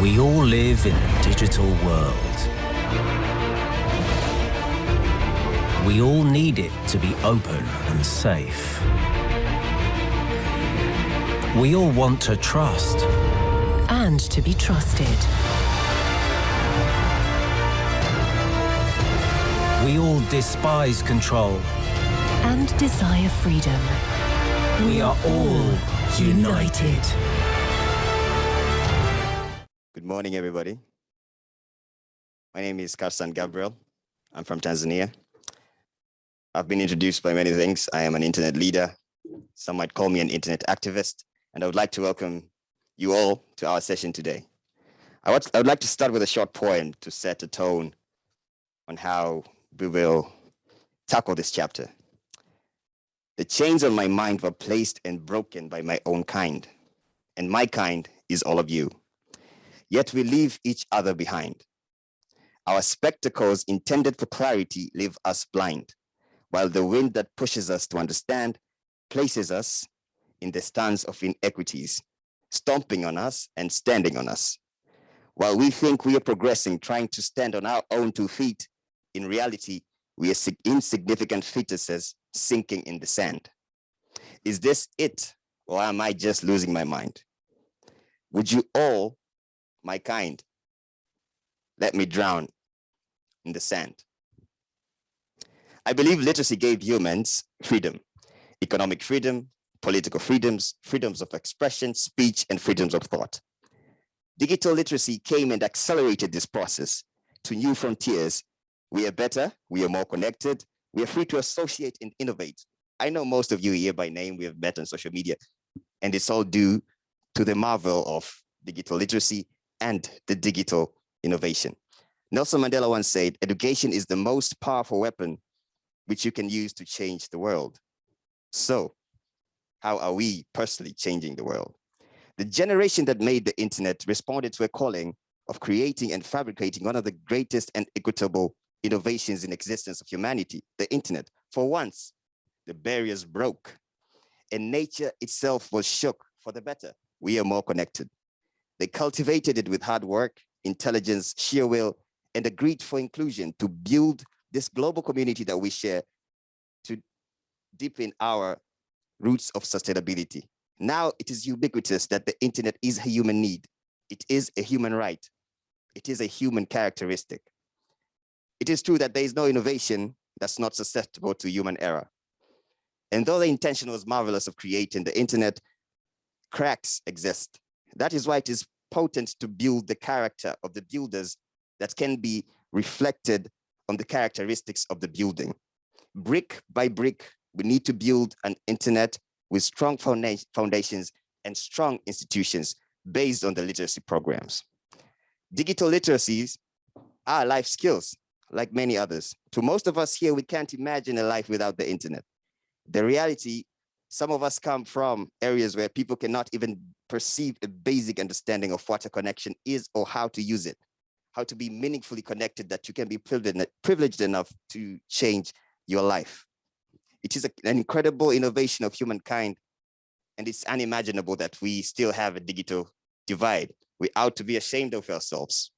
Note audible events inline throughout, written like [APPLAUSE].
We all live in a digital world. We all need it to be open and safe. We all want to trust. And to be trusted. We all despise control. And desire freedom. We are all united. Good morning, everybody. My name is Karsan Gabriel. I'm from Tanzania. I've been introduced by many things. I am an internet leader. Some might call me an internet activist. And I would like to welcome you all to our session today. I would, I would like to start with a short poem to set a tone on how we will tackle this chapter. The chains on my mind were placed and broken by my own kind, and my kind is all of you yet we leave each other behind. Our spectacles intended for clarity leave us blind, while the wind that pushes us to understand places us in the stance of inequities, stomping on us and standing on us. While we think we are progressing, trying to stand on our own two feet, in reality, we are insignificant fetuses sinking in the sand. Is this it, or am I just losing my mind? Would you all my kind, let me drown in the sand. I believe literacy gave humans freedom, economic freedom, political freedoms, freedoms of expression, speech, and freedoms of thought. Digital literacy came and accelerated this process to new frontiers. We are better, we are more connected, we are free to associate and innovate. I know most of you here by name, we have met on social media, and it's all due to the marvel of digital literacy and the digital innovation. Nelson Mandela once said, education is the most powerful weapon which you can use to change the world. So how are we personally changing the world? The generation that made the internet responded to a calling of creating and fabricating one of the greatest and equitable innovations in existence of humanity, the internet. For once, the barriers broke and nature itself was shook for the better. We are more connected. They cultivated it with hard work, intelligence, sheer will, and a greed for inclusion to build this global community that we share to deepen our roots of sustainability. Now it is ubiquitous that the internet is a human need. It is a human right. It is a human characteristic. It is true that there is no innovation that's not susceptible to human error. And though the intention was marvelous of creating the internet, cracks exist. That is why it is potent to build the character of the builders that can be reflected on the characteristics of the building. Brick by brick, we need to build an internet with strong foundations and strong institutions based on the literacy programs. Digital literacies are life skills, like many others. To most of us here, we can't imagine a life without the internet. The reality some of us come from areas where people cannot even perceive a basic understanding of what a connection is or how to use it, how to be meaningfully connected that you can be privileged enough to change your life. It is an incredible innovation of humankind and it's unimaginable that we still have a digital divide. We ought to be ashamed of ourselves.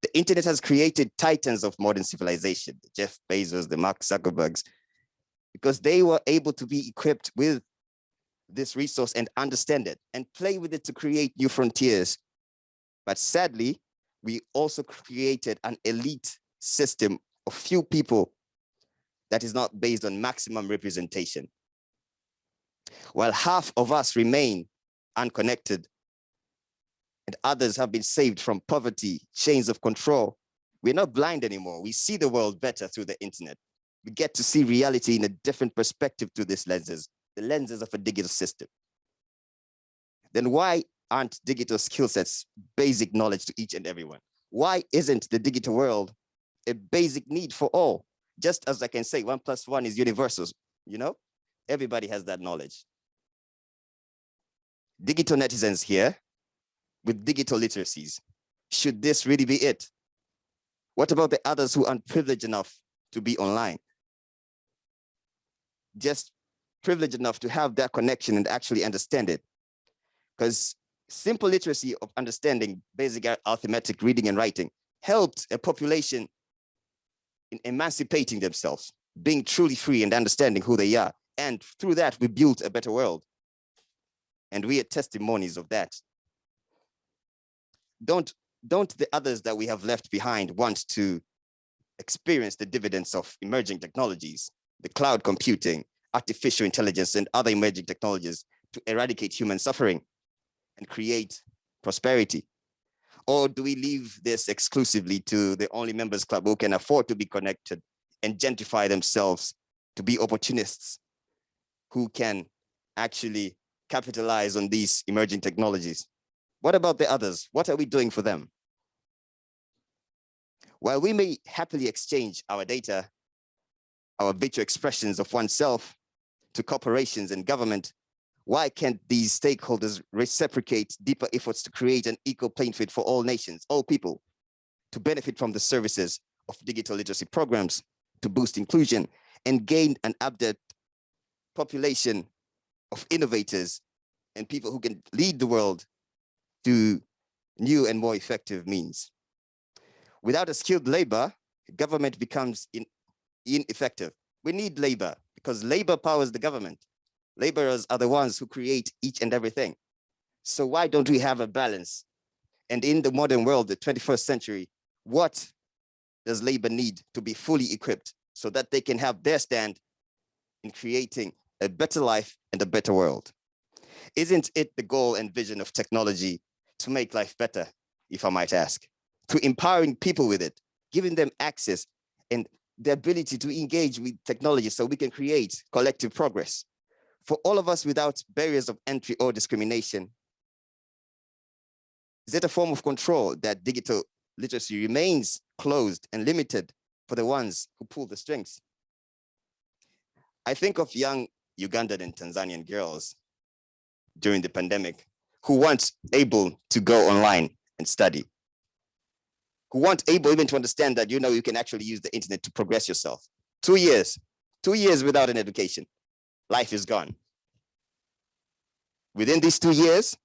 The internet has created titans of modern civilization, Jeff Bezos, the Mark Zuckerbergs, because they were able to be equipped with this resource and understand it and play with it to create new frontiers. But sadly, we also created an elite system of few people that is not based on maximum representation. While half of us remain unconnected and others have been saved from poverty, chains of control, we're not blind anymore. We see the world better through the internet we get to see reality in a different perspective to these lenses, the lenses of a digital system. Then why aren't digital skill sets basic knowledge to each and everyone? Why isn't the digital world a basic need for all? Just as I can say one plus one is universal, you know? Everybody has that knowledge. Digital netizens here with digital literacies. Should this really be it? What about the others who aren't privileged enough to be online? Just privileged enough to have that connection and actually understand it. Because Simple literacy of understanding basic arithmetic, reading and writing helped a population in emancipating themselves, being truly free and understanding who they are. And through that, we built a better world. And we are testimonies of that. Don't, don't the others that we have left behind want to experience the dividends of emerging technologies, the cloud computing, artificial intelligence, and other emerging technologies to eradicate human suffering and create prosperity? Or do we leave this exclusively to the only members club who can afford to be connected and gentrify themselves to be opportunists who can actually capitalize on these emerging technologies? What about the others? What are we doing for them? While we may happily exchange our data, our virtual expressions of oneself to corporations and government, why can't these stakeholders reciprocate deeper efforts to create an equal playing field for all nations, all people, to benefit from the services of digital literacy programs, to boost inclusion and gain an updated population of innovators and people who can lead the world to new and more effective means. Without a skilled labor, government becomes in, ineffective. We need labor because labor powers the government. Laborers are the ones who create each and everything. So why don't we have a balance? And in the modern world, the 21st century, what does labor need to be fully equipped so that they can have their stand in creating a better life and a better world? Isn't it the goal and vision of technology to make life better, if I might ask? to empowering people with it, giving them access and the ability to engage with technology so we can create collective progress. For all of us without barriers of entry or discrimination, is it a form of control that digital literacy remains closed and limited for the ones who pull the strings? I think of young Ugandan and Tanzanian girls during the pandemic who weren't able to go online and study who weren't able even to understand that, you know, you can actually use the internet to progress yourself. Two years, two years without an education, life is gone. Within these two years,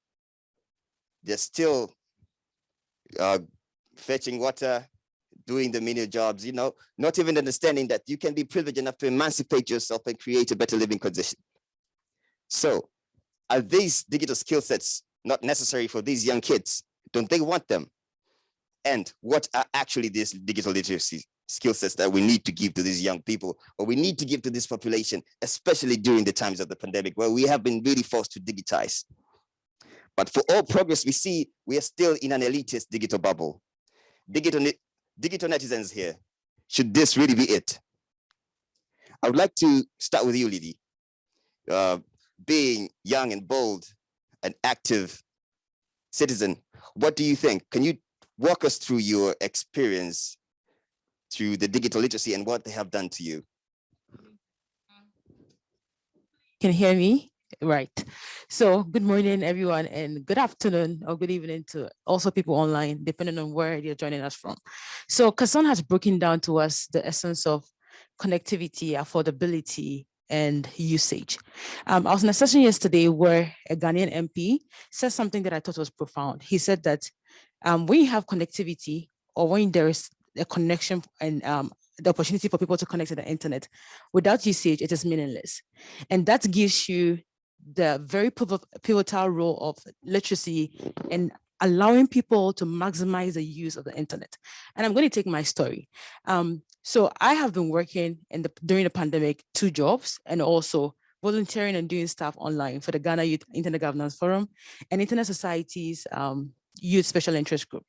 they're still uh, fetching water, doing the menial jobs, you know, not even understanding that you can be privileged enough to emancipate yourself and create a better living condition. So are these digital skill sets not necessary for these young kids? Don't they want them? And what are actually these digital literacy skill sets that we need to give to these young people or we need to give to this population, especially during the times of the pandemic where we have been really forced to digitize. But for all progress we see, we are still in an elitist digital bubble. Digital, digital netizens here, should this really be it? I would like to start with you, Lydie. Uh, being young and bold, an active citizen, what do you think? Can you walk us through your experience through the digital literacy and what they have done to you. Can you hear me? Right. So good morning, everyone, and good afternoon or good evening to also people online, depending on where you're joining us from. So Kasan has broken down to us the essence of connectivity, affordability, and usage. Um, I was in a session yesterday where a Ghanaian MP said something that I thought was profound. He said that um, when you have connectivity or when there is a connection and um, the opportunity for people to connect to the internet, without usage, it is meaningless. And that gives you the very pivotal role of literacy and allowing people to maximize the use of the internet. And I'm going to take my story. Um, so I have been working in the during the pandemic, two jobs, and also volunteering and doing stuff online for the Ghana Youth Internet Governance Forum and Internet Society's um, youth special interest group.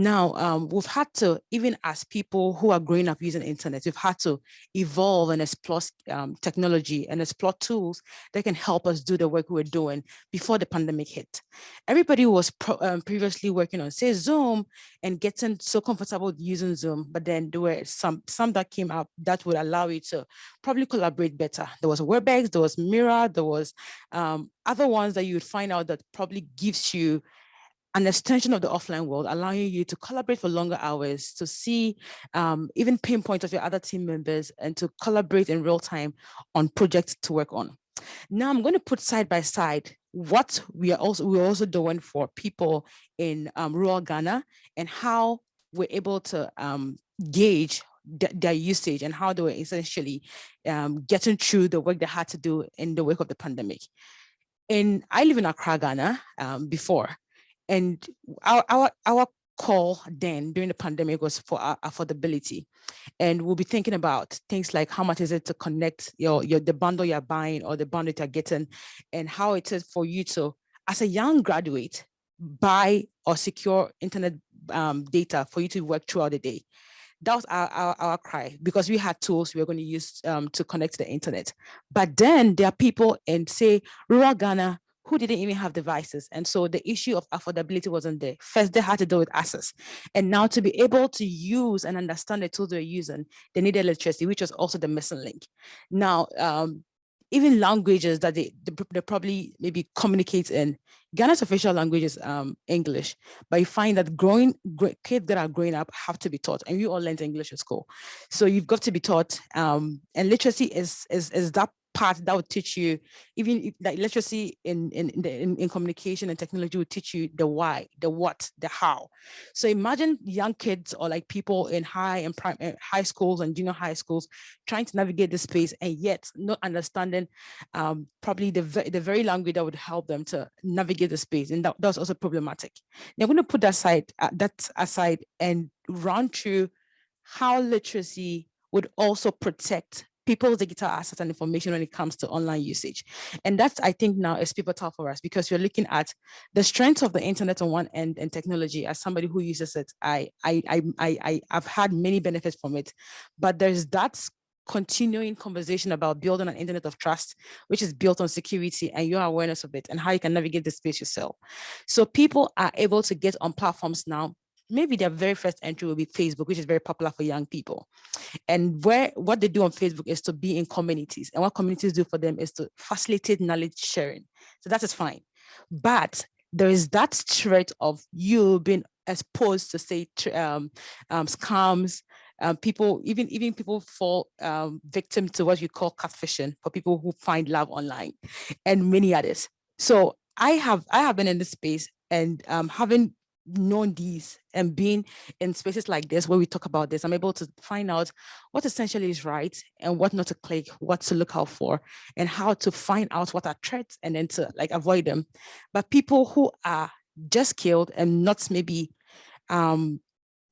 Now, um, we've had to, even as people who are growing up using internet, we've had to evolve and explore um, technology and explore tools that can help us do the work we were doing before the pandemic hit. Everybody was um, previously working on, say, Zoom and getting so comfortable using Zoom, but then there were some, some that came up that would allow you to probably collaborate better. There was WebEx, there was Miro, there was um, other ones that you would find out that probably gives you an extension of the offline world, allowing you to collaborate for longer hours, to see um, even pinpoint of your other team members and to collaborate in real time on projects to work on. Now I'm going to put side by side what we are also we're also doing for people in um, rural Ghana and how we're able to um, gauge th their usage and how they were essentially um, getting through the work they had to do in the wake of the pandemic. And I live in Accra, Ghana um, before, and our, our, our call then during the pandemic was for affordability. And we'll be thinking about things like how much is it to connect your, your the bundle you're buying or the bundle you're getting and how it is for you to, as a young graduate, buy or secure internet um, data for you to work throughout the day. That was our, our, our cry because we had tools we were going to use um, to connect to the internet. But then there are people in say rural Ghana who didn't even have devices. And so the issue of affordability wasn't there. First, they had to deal with access. And now to be able to use and understand the tools they're using, they needed electricity, which was also the missing link. Now, um, even languages that they, they, they, probably maybe communicate in. Ghana's official language is um, English, but you find that growing kids that are growing up have to be taught, and we all learned English at school. So you've got to be taught, um, and literacy is, is, is that part that would teach you, even like literacy in, in, in, in, communication and technology would teach you the why, the what, the how. So imagine young kids or like people in high and prime, eh, high schools and junior high schools trying to navigate this space and yet not understanding um, probably the, the very language that would help them to navigate the space. And that, also problematic. Now I'm going to put that aside, uh, that aside and run through how literacy would also protect people's digital assets and information when it comes to online usage. And that's, I think now is pivotal for us because we're looking at the strength of the internet on one end and technology as somebody who uses it, I, I, I, I, I've had many benefits from it, but there's that continuing conversation about building an internet of trust, which is built on security and your awareness of it and how you can navigate the space yourself. So people are able to get on platforms now maybe their very first entry will be Facebook, which is very popular for young people. And where what they do on Facebook is to be in communities. And what communities do for them is to facilitate knowledge sharing. So that is fine. But there is that threat of you being exposed to say um, um, scams, um, people, even even people fall um, victim to what you call catfishing for people who find love online and many others. So I have I have been in this space and um, having known these and being in spaces like this where we talk about this, I'm able to find out what essentially is right and what not to click, what to look out for, and how to find out what are threats and then to like avoid them. But people who are just killed and not maybe um,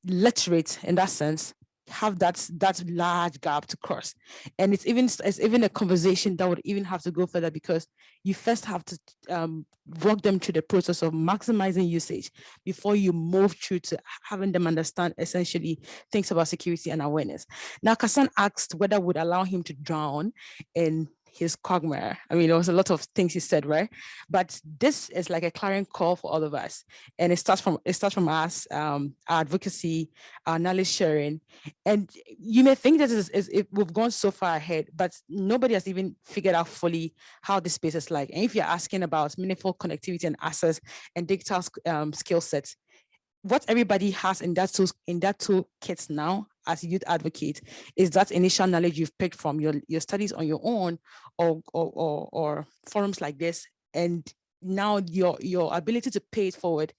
literate in that sense, have that that large gap to cross. And it's even it's even a conversation that would even have to go further because you first have to um, walk them through the process of maximizing usage before you move through to having them understand essentially things about security and awareness. Now Kassan asked whether would allow him to drown in his quagmire. I mean, there was a lot of things he said, right? But this is like a clarion call for all of us. And it starts from it starts from us, um, our advocacy, our knowledge sharing. And you may think that is, is, we've gone so far ahead, but nobody has even figured out fully how this space is like. And if you're asking about meaningful connectivity and access and digital um, skill sets, what everybody has in that tool in that toolkit now as a youth advocate is that initial knowledge you've picked from your, your studies on your own or, or, or, or forums like this. And now your, your ability to pay it forward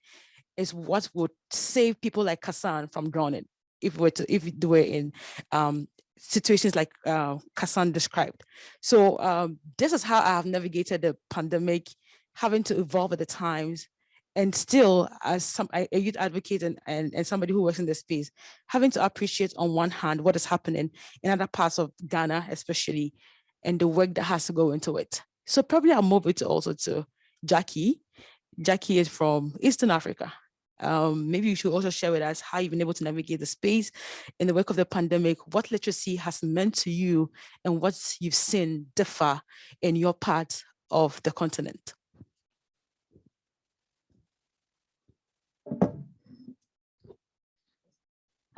is what would save people like Kassan from drowning if we're to, if they were in um, situations like uh, Kassan described. So um, this is how I have navigated the pandemic, having to evolve at the times, and still as some a youth advocate and, and, and somebody who works in this space, having to appreciate on one hand what is happening in other parts of Ghana, especially, and the work that has to go into it. So probably I'll move it also to Jackie. Jackie is from Eastern Africa. Um, maybe you should also share with us how you've been able to navigate the space in the wake of the pandemic, what literacy has meant to you and what you've seen differ in your part of the continent.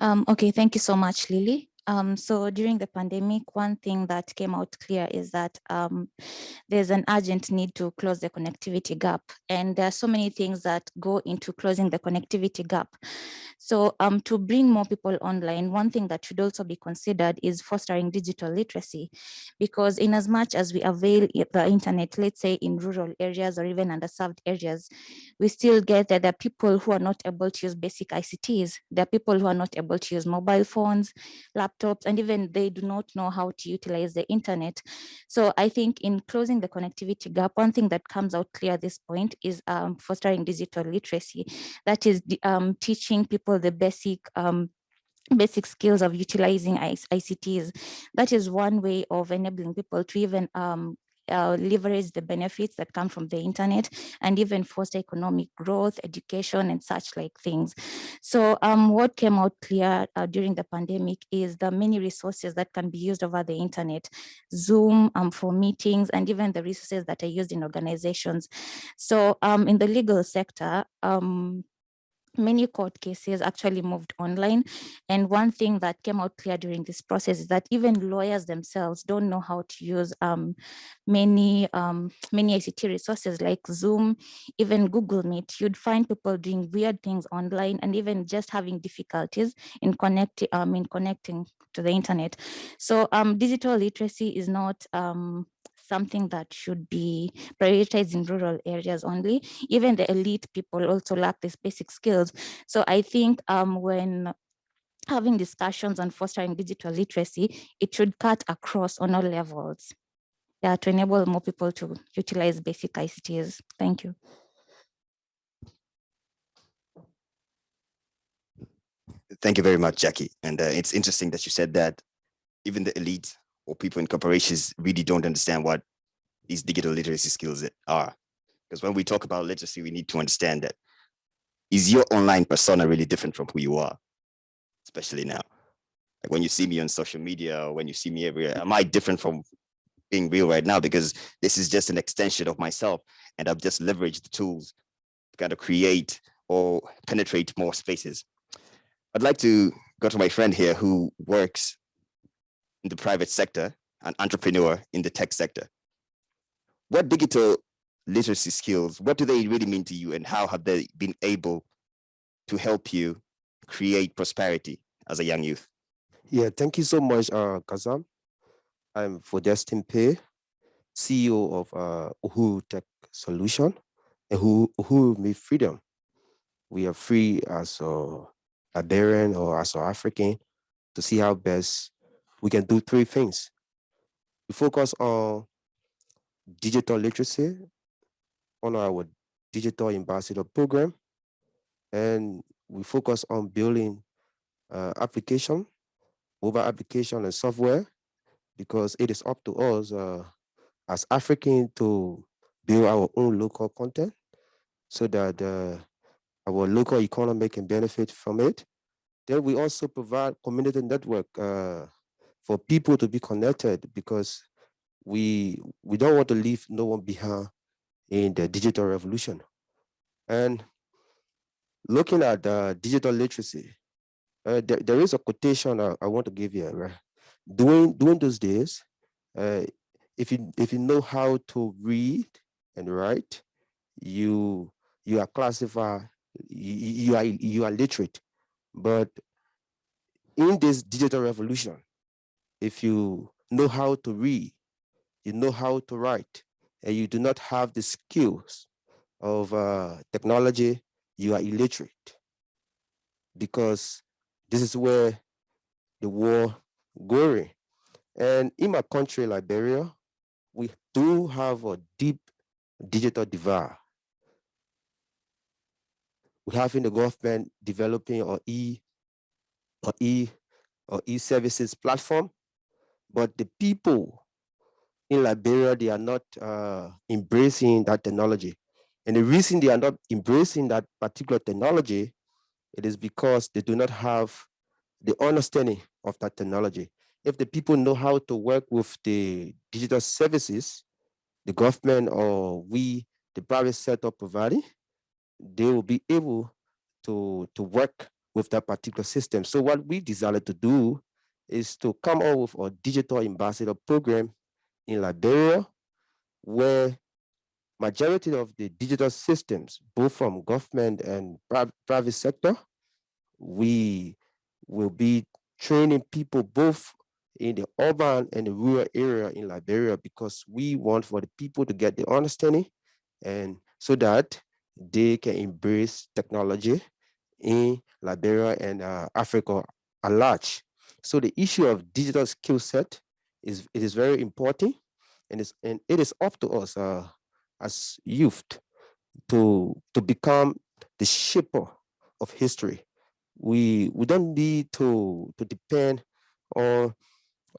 Um, okay, thank you so much, Lily. Um, so during the pandemic, one thing that came out clear is that um, there's an urgent need to close the connectivity gap. And there are so many things that go into closing the connectivity gap. So um, to bring more people online, one thing that should also be considered is fostering digital literacy, because in as much as we avail the internet, let's say in rural areas or even underserved areas, we still get that there are people who are not able to use basic ICTs. There are people who are not able to use mobile phones, laptops, and even they do not know how to utilize the internet. So I think in closing the connectivity gap, one thing that comes out clear at this point is um, fostering digital literacy. That is um, teaching people the basic um, basic skills of utilizing ICTs. That is one way of enabling people to even um, uh, leverage the benefits that come from the internet and even foster economic growth, education, and such like things. So um, what came out clear uh, during the pandemic is the many resources that can be used over the internet, Zoom um, for meetings, and even the resources that are used in organizations. So um, in the legal sector, um, many court cases actually moved online. And one thing that came out clear during this process is that even lawyers themselves don't know how to use um, many, um, many ICT resources like Zoom, even Google Meet. You'd find people doing weird things online and even just having difficulties in connecting, um, in connecting to the internet. So um, digital literacy is not um, something that should be prioritized in rural areas only. Even the elite people also lack these basic skills. So I think um, when having discussions on fostering digital literacy, it should cut across on all levels. Yeah, to enable more people to utilize basic ICTs. Thank you. Thank you very much, Jackie. And uh, it's interesting that you said that even the elite or people in corporations really don't understand what these digital literacy skills are. Because when we talk about literacy, we need to understand that is your online persona really different from who you are, especially now? Like when you see me on social media or when you see me everywhere, am I different from being real right now? Because this is just an extension of myself and I've just leveraged the tools to kind of create or penetrate more spaces. I'd like to go to my friend here who works in the private sector, and entrepreneur in the tech sector. What digital literacy skills, what do they really mean to you and how have they been able to help you create prosperity as a young youth? Yeah, thank you so much, uh, Kazam. I'm Fodestin Pei, CEO of uh, Uhuru Tech Solution, and who Uhuru Me Freedom. We are free as a Liberian or as an African to see how best we can do three things. We focus on digital literacy, on our digital ambassador program, and we focus on building uh, application, mobile application and software, because it is up to us uh, as African to build our own local content so that uh, our local economy can benefit from it. Then we also provide community network uh, for people to be connected because we we don't want to leave no one behind in the digital revolution. And looking at uh, digital literacy, uh, there, there is a quotation I, I want to give you. Right? During those days, uh, if you if you know how to read and write, you you are classified you, you are you are literate. But in this digital revolution, if you know how to read, you know how to write, and you do not have the skills of uh, technology, you are illiterate. Because this is where the war going. And in my country, Liberia, we do have a deep digital divide. We have in the government developing an e or e or e-services platform, but the people in Liberia, they are not uh, embracing that technology. And the reason they are not embracing that particular technology, it is because they do not have the understanding of that technology. If the people know how to work with the digital services, the government or we, the private sector providing, they will be able to, to work with that particular system. So what we decided to do is to come up with a digital ambassador program in Liberia, where majority of the digital systems, both from government and private sector, we will be training people both in the urban and the rural area in Liberia because we want for the people to get the understanding and so that they can embrace technology in Liberia and uh, Africa at large. So the issue of digital skill set is it is very important and it's and it is up to us uh, as youth to to become the shaper of history. We we don't need to to depend on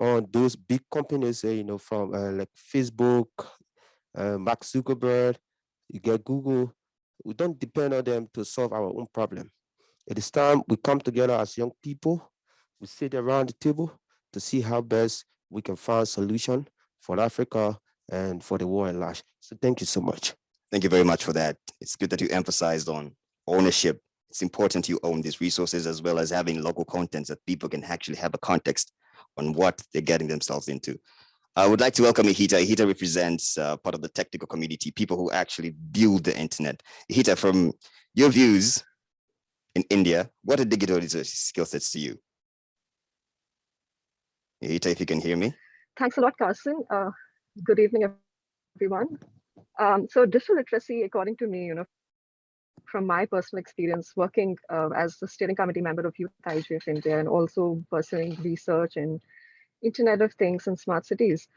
on those big companies, uh, you know, from uh, like Facebook, uh, Mark Zuckerberg, you get Google. We don't depend on them to solve our own problem. It is time we come together as young people, we sit around the table to see how best we can find solution for Africa and for the world at large. So thank you so much. Thank you very much for that. It's good that you emphasized on ownership. It's important you own these resources as well as having local contents that people can actually have a context on what they're getting themselves into. I would like to welcome Ihita. Ihita represents uh, part of the technical community, people who actually build the internet. Ihita, from your views in India, what are digital literacy skill sets to you? Ihita, if you can hear me. Thanks a lot, Carson. Uh, good evening, everyone. Um, so digital literacy, according to me, you know, from my personal experience working uh, as the steering committee member of Youth IGF India and also pursuing research in Internet of Things and smart cities.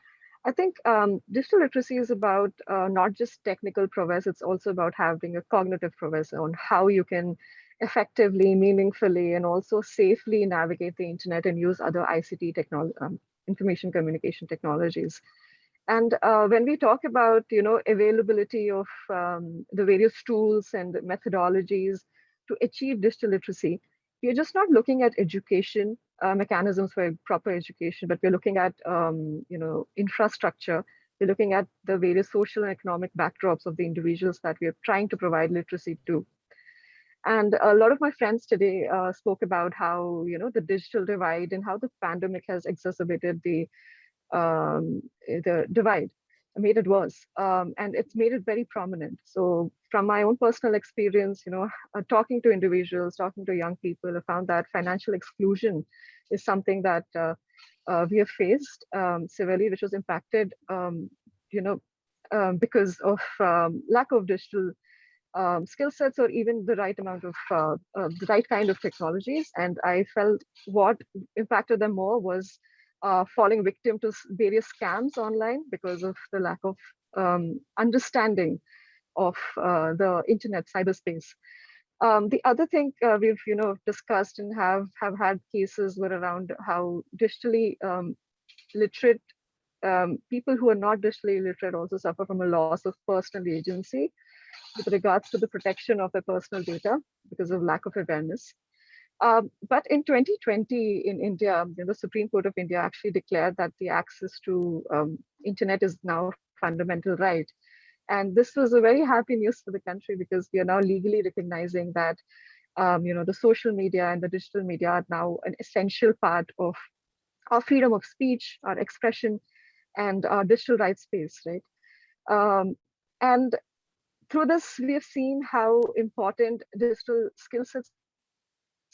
I think um, digital literacy is about uh, not just technical prowess, it's also about having a cognitive prowess on how you can effectively, meaningfully, and also safely navigate the internet and use other ICT technology, um, information communication technologies. And uh, when we talk about, you know, availability of um, the various tools and methodologies to achieve digital literacy, we're just not looking at education uh, mechanisms for proper education, but we're looking at, um, you know, infrastructure. We're looking at the various social and economic backdrops of the individuals that we are trying to provide literacy to. And a lot of my friends today uh, spoke about how, you know, the digital divide and how the pandemic has exacerbated the um, the divide, made it worse, um, and it's made it very prominent. So from my own personal experience, you know, uh, talking to individuals, talking to young people, I found that financial exclusion is something that uh, uh, we have faced um, severely, which was impacted, um, you know, um, because of um, lack of digital um, skill sets or even the right amount of uh, uh, the right kind of technologies. And I felt what impacted them more was uh, falling victim to various scams online because of the lack of um, understanding of uh, the internet cyberspace. Um, the other thing uh, we've you know discussed and have have had cases were around how digitally um, literate um, people who are not digitally literate also suffer from a loss of personal agency with regards to the protection of their personal data because of lack of awareness. Um, but in 2020 in India, the Supreme Court of India actually declared that the access to um, internet is now a fundamental right. And this was a very happy news for the country because we are now legally recognizing that um, you know, the social media and the digital media are now an essential part of our freedom of speech, our expression, and our digital rights space, right? Um, and through this, we have seen how important digital skill sets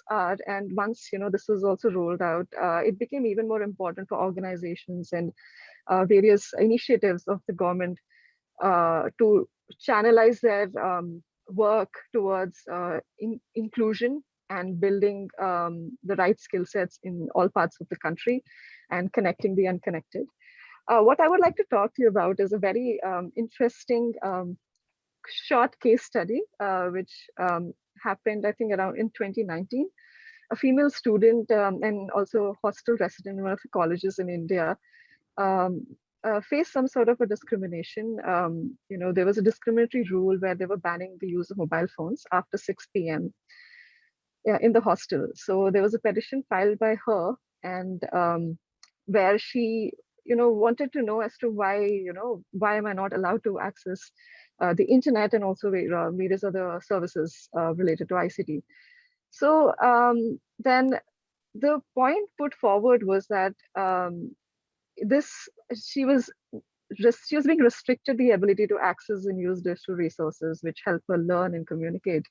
are. And once you know this was also rolled out, uh, it became even more important for organizations and uh, various initiatives of the government uh, to channelize their um, work towards uh, in inclusion and building um, the right skill sets in all parts of the country and connecting the unconnected. Uh, what I would like to talk to you about is a very um, interesting um, short case study, uh, which um, happened, I think, around in 2019. A female student um, and also hostel resident in one of the colleges in India um, uh, faced some sort of a discrimination. Um, you know, there was a discriminatory rule where they were banning the use of mobile phones after 6 p.m. Yeah, in the hostel. So there was a petition filed by her and um, where she, you know, wanted to know as to why, you know, why am I not allowed to access uh, the internet and also uh, various other services uh, related to ICT. So um, then the point put forward was that um, this she was she was being restricted the ability to access and use digital resources which help her learn and communicate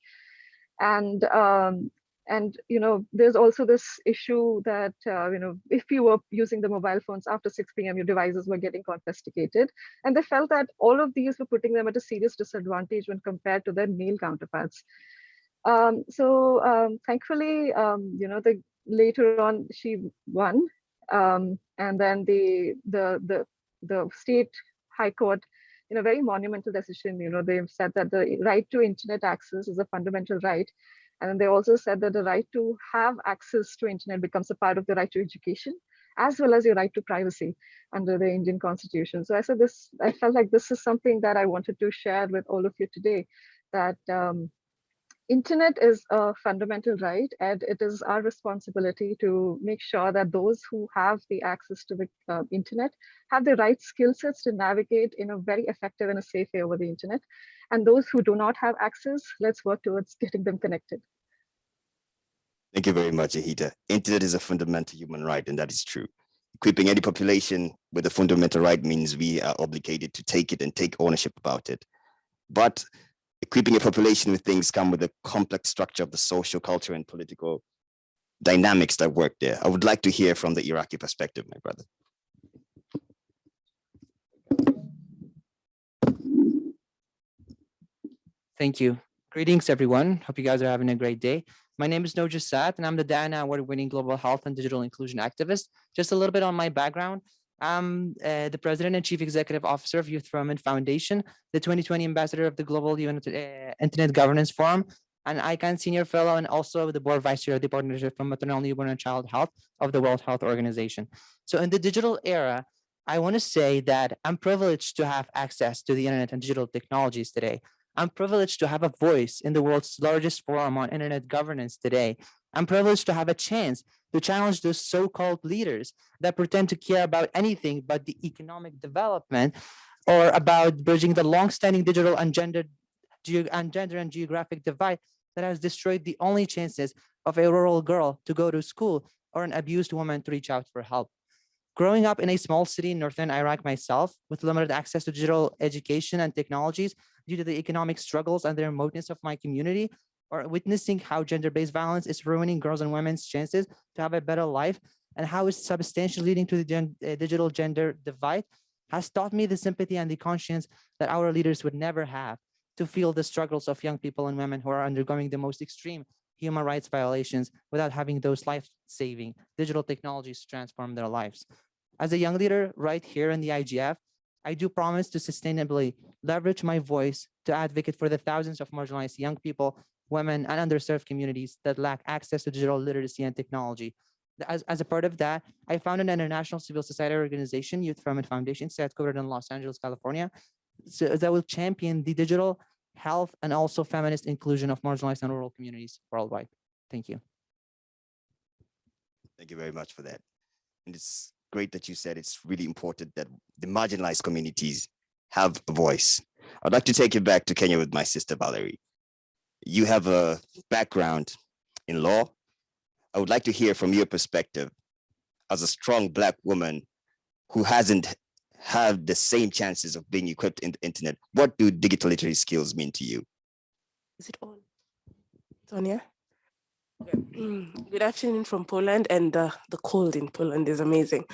and um, and you know, there's also this issue that uh, you know, if you were using the mobile phones after 6 p.m., your devices were getting confiscated, and they felt that all of these were putting them at a serious disadvantage when compared to their male counterparts. Um, so um, thankfully, um, you know, the later on she won, um, and then the the the the state high court in a very monumental decision, you know, they've said that the right to internet access is a fundamental right. And they also said that the right to have access to internet becomes a part of the right to education, as well as your right to privacy under the Indian constitution. So I said this, I felt like this is something that I wanted to share with all of you today, that um, internet is a fundamental right and it is our responsibility to make sure that those who have the access to the uh, internet have the right skill sets to navigate in a very effective and a safe way over the internet. And those who do not have access, let's work towards getting them connected. Thank you very much, Ihita. Internet is a fundamental human right, and that is true. Equipping any population with a fundamental right means we are obligated to take it and take ownership about it. But equipping a population with things come with a complex structure of the social, culture, and political dynamics that work there. I would like to hear from the Iraqi perspective, my brother. Thank you. Greetings, everyone. Hope you guys are having a great day. My name is Noja Sat, and I'm the Diana Award-winning global health and digital inclusion activist. Just a little bit on my background. I'm uh, the president and chief executive officer of Youth Development Foundation, the 2020 ambassador of the Global uh, Internet Governance Forum, an ICANN senior fellow, and also the board vice chair of the partnership for maternal, newborn, and child health of the World Health Organization. So in the digital era, I want to say that I'm privileged to have access to the internet and digital technologies today. I'm privileged to have a voice in the world's largest forum on internet governance today. I'm privileged to have a chance to challenge those so-called leaders that pretend to care about anything but the economic development or about bridging the long-standing digital and gender, and gender and geographic divide that has destroyed the only chances of a rural girl to go to school or an abused woman to reach out for help. Growing up in a small city in northern Iraq myself, with limited access to digital education and technologies due to the economic struggles and the remoteness of my community, or witnessing how gender-based violence is ruining girls and women's chances to have a better life and how it's substantially leading to the gen uh, digital gender divide has taught me the sympathy and the conscience that our leaders would never have to feel the struggles of young people and women who are undergoing the most extreme human rights violations without having those life-saving digital technologies transform their lives. As a young leader right here in the IGF, I do promise to sustainably leverage my voice to advocate for the thousands of marginalized young people women, and underserved communities that lack access to digital literacy and technology. As, as a part of that, I founded an international civil society organization, Youth Development Foundation, headquartered in Los Angeles, California, so that will champion the digital health and also feminist inclusion of marginalized and rural communities worldwide. Thank you. Thank you very much for that. And it's great that you said it's really important that the marginalized communities have a voice. I'd like to take you back to Kenya with my sister Valerie you have a background in law. I would like to hear from your perspective as a strong black woman who hasn't had the same chances of being equipped in the internet. What do digital literacy skills mean to you? Is it on? Sonia? Good afternoon from Poland and uh, the cold in Poland is amazing.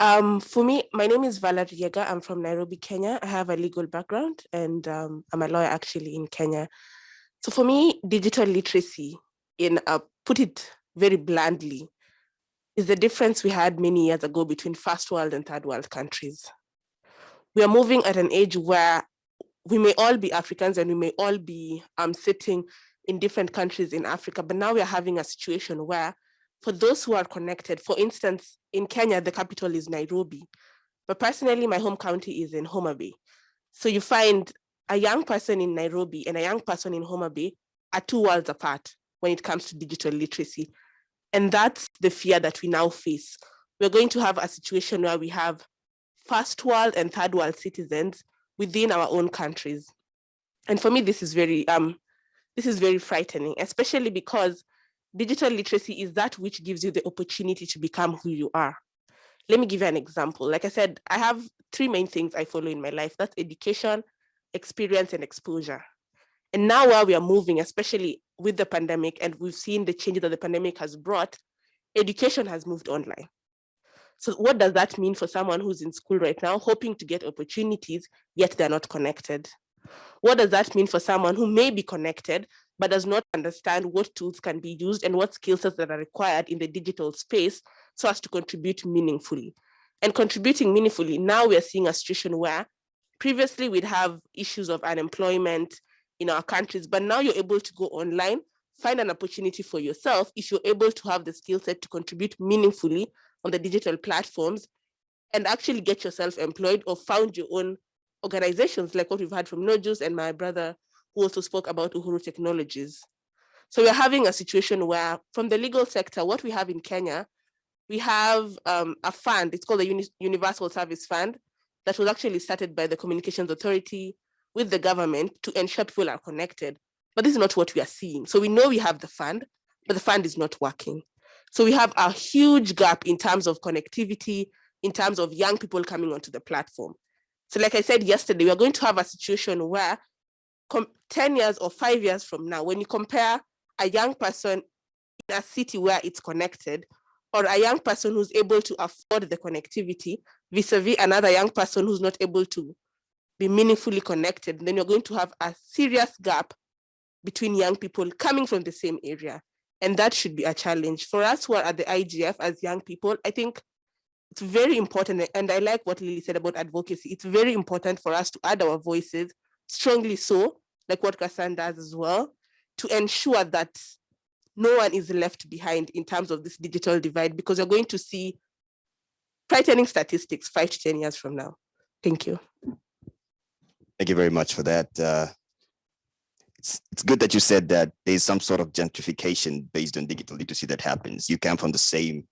Um, for me, my name is Valerie. I'm from Nairobi, Kenya. I have a legal background and um, I'm a lawyer actually in Kenya. So for me, digital literacy, in put it very bluntly, is the difference we had many years ago between first world and third world countries. We are moving at an age where we may all be Africans and we may all be um, sitting in different countries in Africa, but now we are having a situation where for those who are connected, for instance, in Kenya, the capital is Nairobi, but personally, my home county is in Homa Bay. So you find a young person in Nairobi and a young person in Homa Bay are two worlds apart when it comes to digital literacy. And that's the fear that we now face. We're going to have a situation where we have first world and third world citizens within our own countries. And for me, this is very, um, this is very frightening, especially because digital literacy is that which gives you the opportunity to become who you are. Let me give you an example. Like I said, I have three main things I follow in my life. That's education, experience and exposure. And now while we are moving, especially with the pandemic and we've seen the changes that the pandemic has brought, education has moved online. So what does that mean for someone who's in school right now, hoping to get opportunities, yet they're not connected? What does that mean for someone who may be connected, but does not understand what tools can be used and what skill sets that are required in the digital space so as to contribute meaningfully? And contributing meaningfully, now we are seeing a situation where previously we'd have issues of unemployment in our countries, but now you're able to go online, find an opportunity for yourself if you're able to have the skill set to contribute meaningfully on the digital platforms and actually get yourself employed or found your own organizations like what we've had from Nojus and my brother who also spoke about Uhuru Technologies. So we're having a situation where from the legal sector, what we have in Kenya, we have um, a fund, it's called the Uni Universal Service Fund, that was actually started by the Communications Authority with the government to ensure people are connected. But this is not what we are seeing. So we know we have the fund, but the fund is not working. So we have a huge gap in terms of connectivity, in terms of young people coming onto the platform. So like I said yesterday, we are going to have a situation where 10 years or five years from now, when you compare a young person in a city where it's connected, or a young person who's able to afford the connectivity vis-a-vis -vis another young person who's not able to be meaningfully connected, then you're going to have a serious gap between young people coming from the same area. And that should be a challenge. For us who are at the IGF as young people, I think it's very important, and I like what Lily said about advocacy. It's very important for us to add our voices, strongly so, like what Kassan does as well, to ensure that no one is left behind in terms of this digital divide, because you're going to see frightening statistics five to 10 years from now. Thank you. Thank you very much for that. Uh, it's, it's good that you said that there's some sort of gentrification based on digital literacy that happens. You come from the same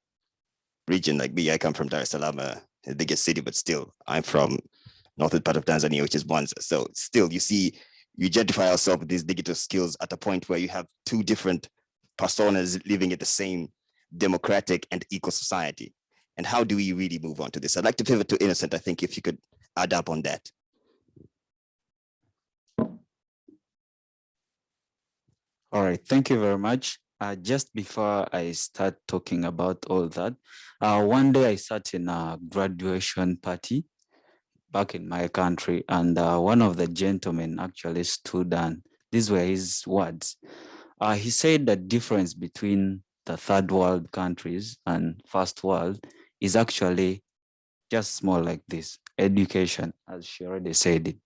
region like me. I come from Dar es Salaam, uh, the biggest city, but still I'm from northern part of Tanzania, which is Mwanza. So still you see, you gentrify yourself with these digital skills at a point where you have two different personas living in the same democratic and equal society. And how do we really move on to this? I'd like to pivot to Innocent. I think if you could add up on that. All right, thank you very much. Uh, just before I start talking about all that, uh, one day I sat in a graduation party back in my country, and uh, one of the gentlemen actually stood and these were his words. Uh, he said the difference between the third world countries and first world is actually just small like this, education, as she already said it.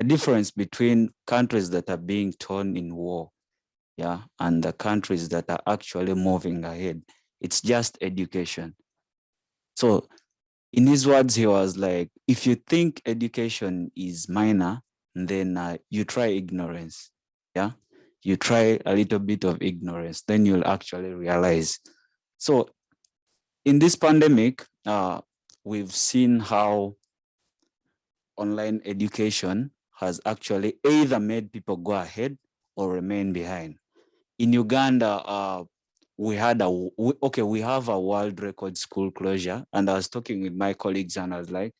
A difference between countries that are being torn in war yeah, and the countries that are actually moving ahead. It's just education. So in his words, he was like, if you think education is minor, then uh, you try ignorance. Yeah, you try a little bit of ignorance, then you'll actually realize. So in this pandemic, uh, we've seen how online education has actually either made people go ahead or remain behind in Uganda, uh, we had a, we, okay, we have a world record school closure. And I was talking with my colleagues and I was like,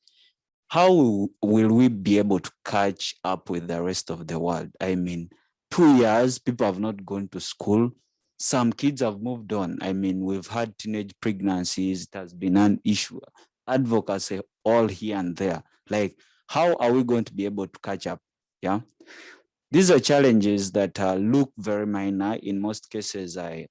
how will we be able to catch up with the rest of the world? I mean, two years, people have not gone to school. Some kids have moved on. I mean, we've had teenage pregnancies. It has been an issue. Advocacy all here and there. Like, how are we going to be able to catch up? Yeah. These are challenges that uh, look very minor. In most cases, I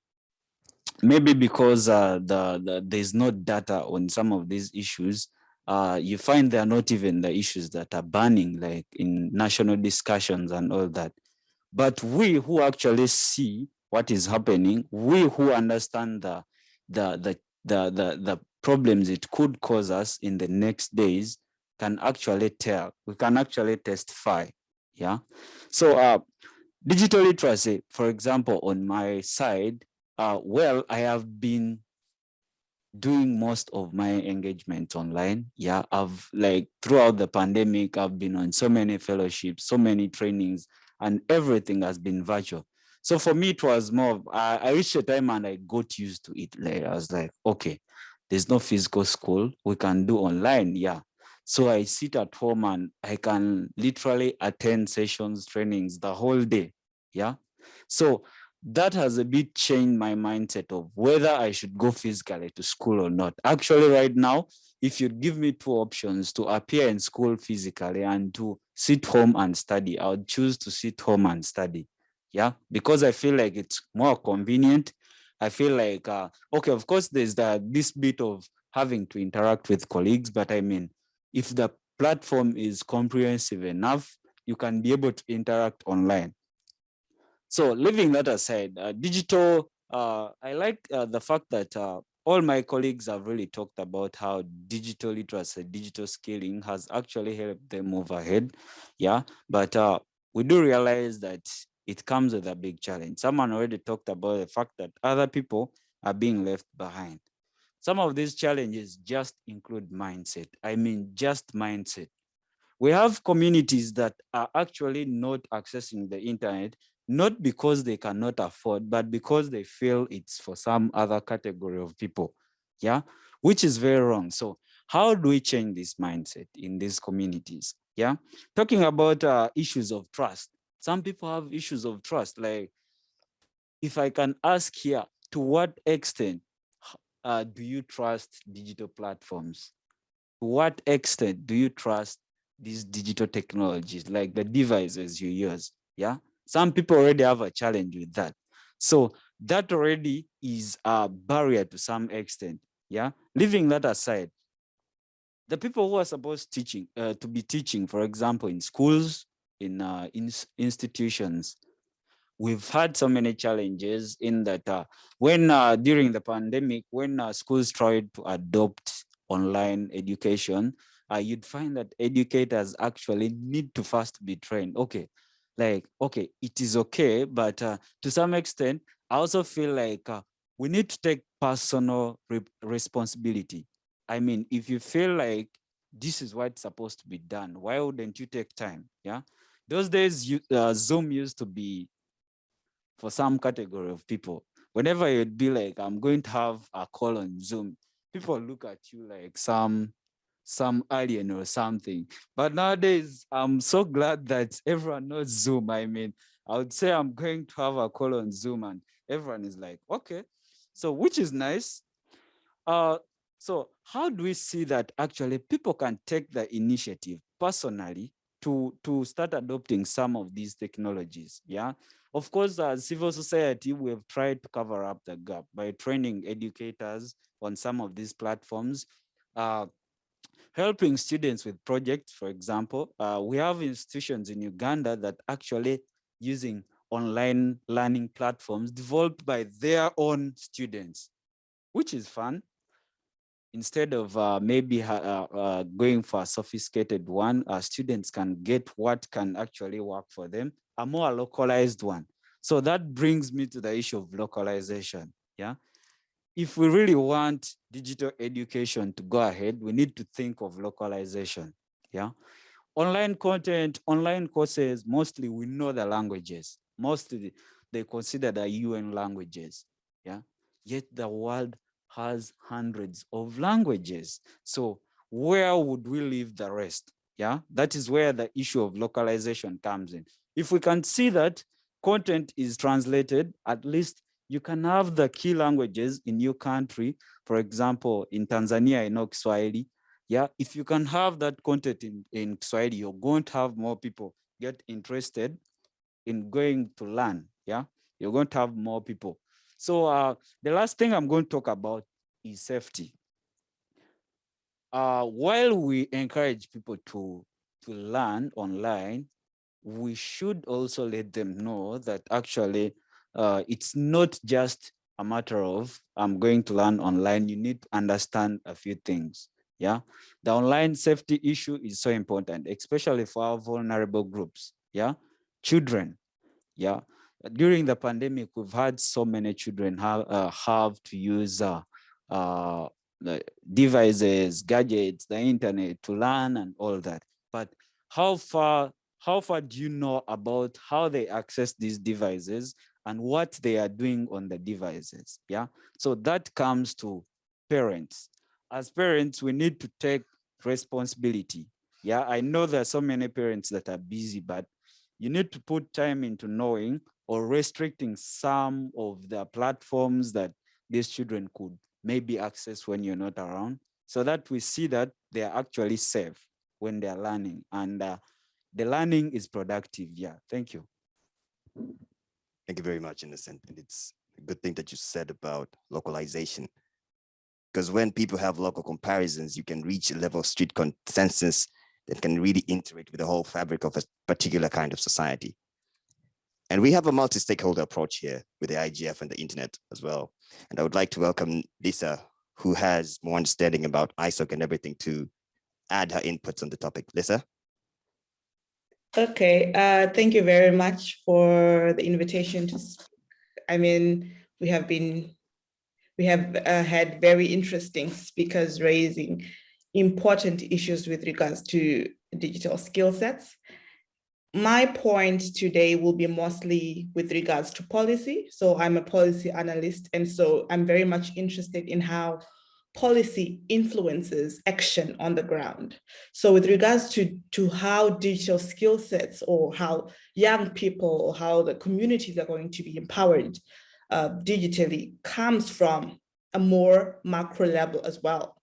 maybe because uh, the, the, there's no data on some of these issues, uh, you find they're not even the issues that are burning, like in national discussions and all that. But we who actually see what is happening, we who understand the, the, the, the, the, the problems it could cause us in the next days can actually tell, we can actually testify yeah? So uh digital literacy for example on my side uh well i have been doing most of my engagement online. Yeah i've like throughout the pandemic i've been on so many fellowships so many trainings and everything has been virtual. So for me it was more I, reached a time and i got used to it. Like i was like okay there's no physical school. We can do online. Yeah so I sit at home and I can literally attend sessions, trainings the whole day. Yeah. So that has a bit changed my mindset of whether I should go physically to school or not. Actually, right now, if you give me two options to appear in school physically and to sit home and study, I would choose to sit home and study. Yeah, because I feel like it's more convenient. I feel like, uh, okay, of course, there's the, this bit of having to interact with colleagues, but I mean, if the platform is comprehensive enough, you can be able to interact online. So leaving that aside, uh, digital, uh, I like uh, the fact that uh, all my colleagues have really talked about how digital literacy, digital scaling has actually helped them move ahead. Yeah, but uh, we do realize that it comes with a big challenge. Someone already talked about the fact that other people are being left behind. Some of these challenges just include mindset. I mean, just mindset. We have communities that are actually not accessing the internet not because they cannot afford, but because they feel it's for some other category of people, yeah, which is very wrong. So how do we change this mindset in these communities? Yeah, talking about uh, issues of trust. Some people have issues of trust, like if I can ask here, to what extent uh, do you trust digital platforms? To what extent do you trust these digital technologies, like the devices you use? Yeah, some people already have a challenge with that. So that already is a barrier to some extent. Yeah, leaving that aside, the people who are supposed teaching uh, to be teaching, for example, in schools, in, uh, in institutions, we've had so many challenges in that uh, when uh, during the pandemic, when uh, schools tried to adopt online education, uh, you'd find that educators actually need to first be trained. Okay, like, okay, it is okay, but uh, to some extent, I also feel like uh, we need to take personal re responsibility. I mean, if you feel like this is what's supposed to be done, why wouldn't you take time? Yeah, those days, you, uh, Zoom used to be for some category of people. Whenever you'd be like, I'm going to have a call on Zoom, people look at you like some some alien or something. But nowadays, I'm so glad that everyone knows Zoom. I mean, I would say I'm going to have a call on Zoom and everyone is like, okay. So which is nice. Uh, so how do we see that actually people can take the initiative personally to, to start adopting some of these technologies? Yeah. Of course, as civil society, we have tried to cover up the gap by training educators on some of these platforms. Uh, helping students with projects, for example, uh, we have institutions in Uganda that actually using online learning platforms developed by their own students, which is fun. Instead of uh, maybe uh, uh going for a sophisticated one, uh, students can get what can actually work for them, a more localized one. So that brings me to the issue of localization. Yeah, if we really want digital education to go ahead, we need to think of localization. Yeah. Online content, online courses, mostly we know the languages. Mostly they consider the UN languages. Yeah. Yet the world has hundreds of languages. So where would we leave the rest? Yeah, that is where the issue of localization comes in. If we can see that content is translated, at least you can have the key languages in your country. For example, in Tanzania, I know Kiswahili. Yeah, if you can have that content in, in Kiswahili, you're going to have more people get interested in going to learn. Yeah, you're going to have more people. So uh, the last thing I'm going to talk about is safety. Uh, while we encourage people to, to learn online, we should also let them know that actually uh, it's not just a matter of I'm going to learn online. You need to understand a few things. Yeah, the online safety issue is so important, especially for our vulnerable groups. Yeah, children. Yeah, during the pandemic, we've had so many children have uh, have to use uh, uh, devices, gadgets, the internet to learn and all that. But how far how far do you know about how they access these devices and what they are doing on the devices. Yeah. So that comes to parents. As parents, we need to take responsibility. Yeah. I know there are so many parents that are busy, but you need to put time into knowing or restricting some of the platforms that these children could maybe access when you're not around so that we see that they are actually safe when they're learning and uh, the learning is productive. Yeah, thank you. Thank you very much, Innocent. And it's a good thing that you said about localization. Because when people have local comparisons, you can reach a level of street consensus that can really integrate with the whole fabric of a particular kind of society. And we have a multi-stakeholder approach here with the IGF and the internet as well. And I would like to welcome Lisa, who has more understanding about ISOC and everything to add her inputs on the topic. Lisa? Okay, uh, thank you very much for the invitation to speak. I mean, we have been, we have uh, had very interesting speakers raising important issues with regards to digital skill sets. My point today will be mostly with regards to policy. So I'm a policy analyst, and so I'm very much interested in how policy influences action on the ground. So with regards to, to how digital skill sets or how young people or how the communities are going to be empowered uh, digitally comes from a more macro level as well.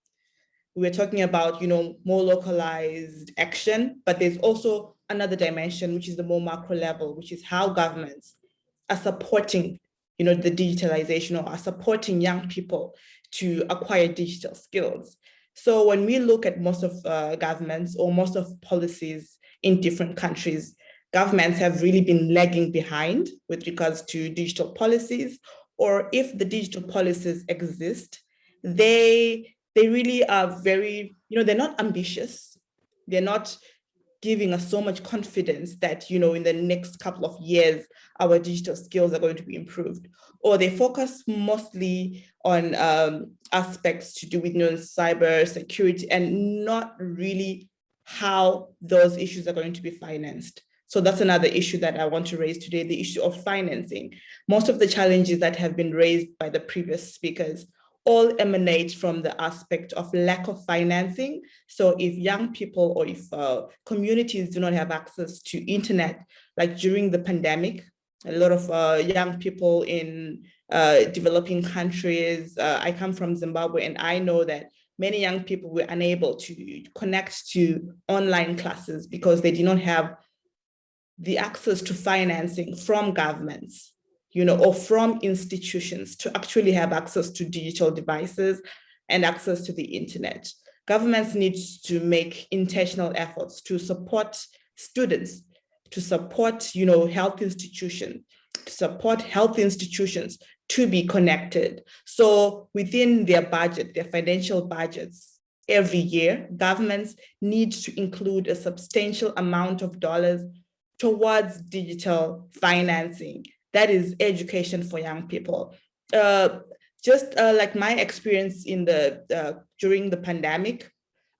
We're talking about, you know, more localized action, but there's also another dimension, which is the more macro level, which is how governments are supporting, you know, the digitalization or are supporting young people to acquire digital skills. So when we look at most of uh, governments or most of policies in different countries, governments have really been lagging behind with regards to digital policies, or if the digital policies exist, they, they really are very, you know, they're not ambitious. They're not giving us so much confidence that, you know, in the next couple of years, our digital skills are going to be improved. Or they focus mostly on um, aspects to do with you know, cyber security and not really how those issues are going to be financed. So that's another issue that I want to raise today, the issue of financing. Most of the challenges that have been raised by the previous speakers all emanate from the aspect of lack of financing. So if young people or if uh, communities do not have access to internet, like during the pandemic, a lot of uh, young people in uh, developing countries, uh, I come from Zimbabwe and I know that many young people were unable to connect to online classes because they did not have the access to financing from governments you know, or from institutions to actually have access to digital devices and access to the internet. Governments need to make intentional efforts to support students, to support, you know, health institutions, to support health institutions to be connected. So within their budget, their financial budgets, every year, governments need to include a substantial amount of dollars towards digital financing that is education for young people. Uh, just uh, like my experience in the uh, during the pandemic,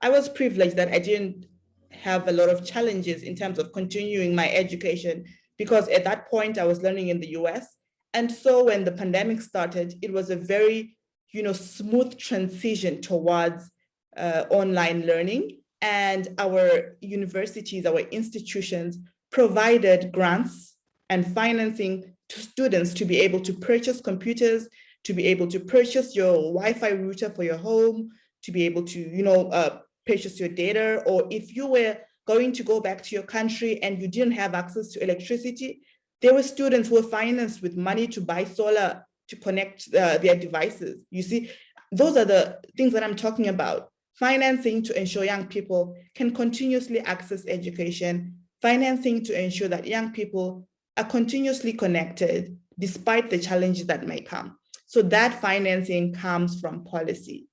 I was privileged that I didn't have a lot of challenges in terms of continuing my education because at that point I was learning in the US. And so when the pandemic started, it was a very you know, smooth transition towards uh, online learning. And our universities, our institutions provided grants and financing to students to be able to purchase computers, to be able to purchase your Wi-Fi router for your home, to be able to, you know, uh, purchase your data, or if you were going to go back to your country and you didn't have access to electricity, there were students who were financed with money to buy solar to connect uh, their devices. You see, those are the things that I'm talking about. Financing to ensure young people can continuously access education, financing to ensure that young people are continuously connected despite the challenges that may come. So that financing comes from policy.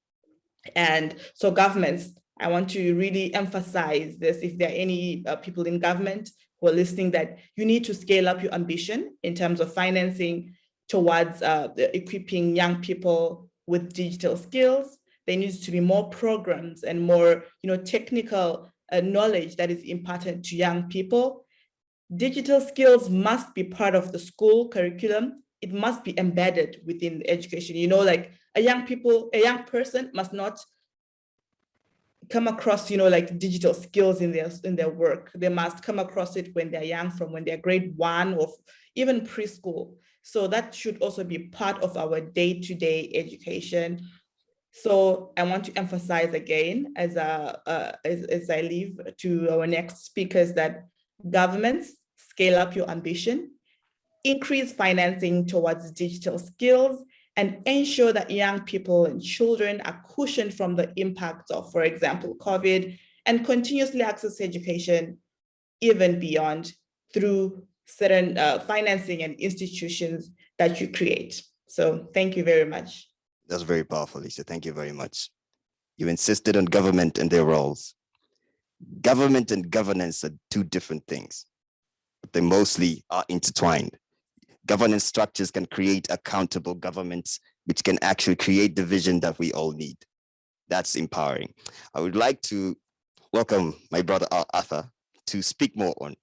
And so governments, I want to really emphasize this, if there are any uh, people in government who are listening, that you need to scale up your ambition in terms of financing towards uh, equipping young people with digital skills. There needs to be more programs and more you know, technical uh, knowledge that is imparted to young people Digital skills must be part of the school curriculum. It must be embedded within the education. You know, like a young people, a young person must not come across, you know, like digital skills in their in their work. They must come across it when they're young, from when they're grade one or even preschool. So that should also be part of our day-to-day -day education. So I want to emphasize again, as, a, uh, as, as I leave to our next speakers, that governments scale up your ambition, increase financing towards digital skills, and ensure that young people and children are cushioned from the impacts of, for example, COVID, and continuously access education even beyond through certain uh, financing and institutions that you create. So thank you very much. That's very powerful, Lisa. Thank you very much. You insisted on government and their roles. Government and governance are two different things, but they mostly are intertwined. Governance structures can create accountable governments, which can actually create the vision that we all need. That's empowering. I would like to welcome my brother Arthur to speak more on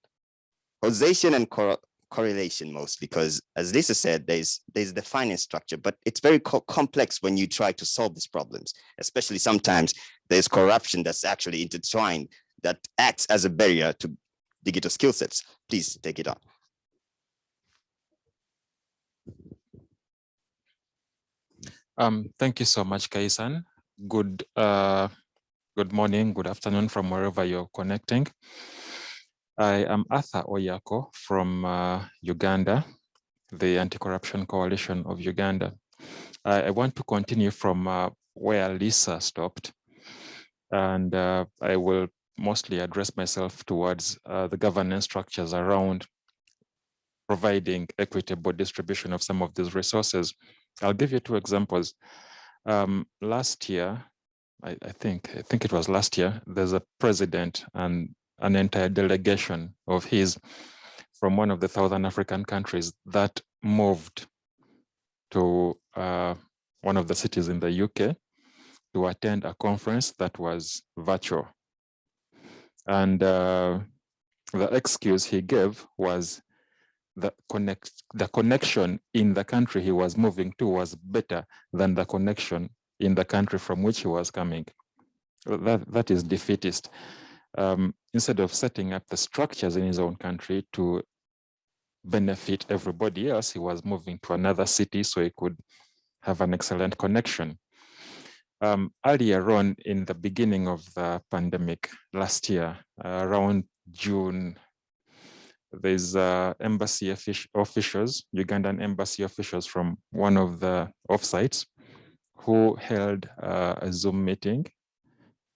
causation and cor correlation mostly because as Lisa said, there's there's the finance structure, but it's very co complex when you try to solve these problems, especially sometimes there's corruption that's actually intertwined that acts as a barrier to digital skill sets. Please take it on. Um, thank you so much, Kaisan. Good, uh, good morning, good afternoon from wherever you're connecting. I am Arthur Oyako from uh, Uganda, the Anti-Corruption Coalition of Uganda. I, I, want to continue from uh, where Lisa stopped, and uh, I will mostly address myself towards uh, the governance structures around providing equitable distribution of some of these resources. I'll give you two examples. Um, last year, I, I, think I think it was last year, there's a president and an entire delegation of his from one of the Southern African countries that moved to uh, one of the cities in the UK to attend a conference that was virtual. And uh, the excuse he gave was the connect the connection in the country he was moving to was better than the connection in the country from which he was coming. That that is defeatist um, instead of setting up the structures in his own country to benefit everybody else, he was moving to another city so he could have an excellent connection. Um, earlier on in the beginning of the pandemic last year, uh, around June, there's uh, embassy officials, Ugandan embassy officials from one of the offsites who held uh, a Zoom meeting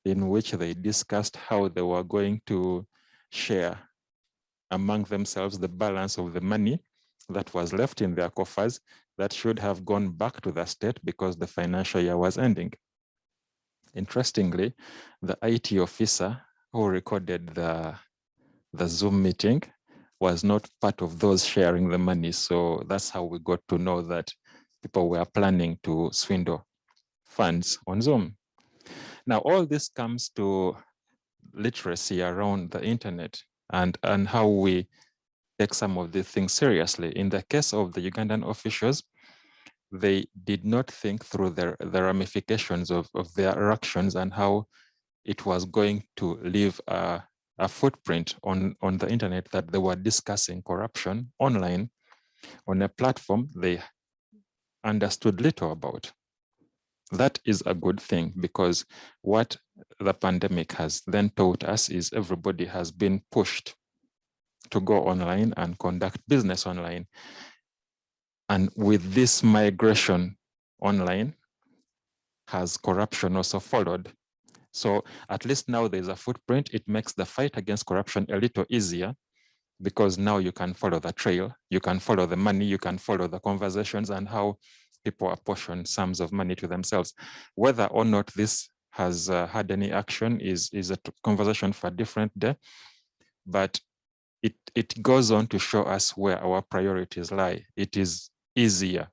in which they discussed how they were going to share among themselves the balance of the money that was left in their coffers that should have gone back to the state because the financial year was ending. Interestingly, the IT officer who recorded the, the Zoom meeting was not part of those sharing the money. So that's how we got to know that people were planning to swindle funds on Zoom. Now, all this comes to literacy around the internet and, and how we take some of these things seriously. In the case of the Ugandan officials, they did not think through the, the ramifications of, of their actions and how it was going to leave a, a footprint on, on the internet that they were discussing corruption online on a platform they understood little about that is a good thing because what the pandemic has then taught us is everybody has been pushed to go online and conduct business online. And with this migration online, has corruption also followed? So at least now there's a footprint. It makes the fight against corruption a little easier because now you can follow the trail, you can follow the money, you can follow the conversations and how people apportion sums of money to themselves. Whether or not this has uh, had any action is, is a conversation for a different day, but it, it goes on to show us where our priorities lie. It is easier,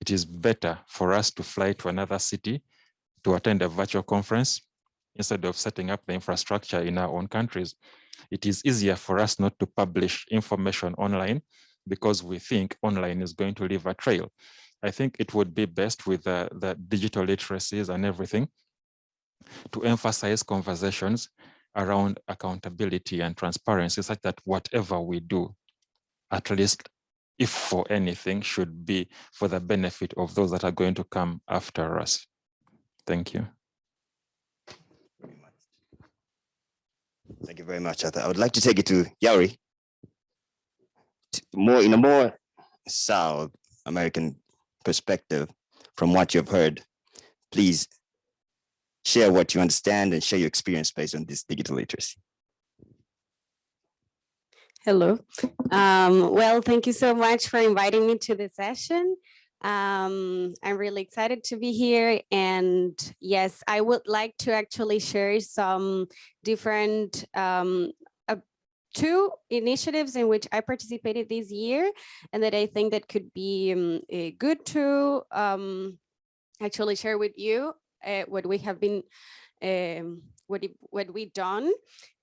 it is better for us to fly to another city to attend a virtual conference instead of setting up the infrastructure in our own countries. It is easier for us not to publish information online because we think online is going to leave a trail. I think it would be best with the, digital literacies and everything to emphasize conversations around accountability and transparency such that whatever we do, at least if for anything, should be for the benefit of those that are going to come after us. Thank you. Thank you very much, Arthur. I would like to take it to Yari. More in a more South American perspective, from what you've heard, please share what you understand and share your experience based on this digital literacy. Hello. Um, well, thank you so much for inviting me to this session. Um, I'm really excited to be here. And yes, I would like to actually share some different um, uh, two initiatives in which I participated this year and that I think that could be um, eh, good to um, actually share with you uh, what we have been um, what what we done.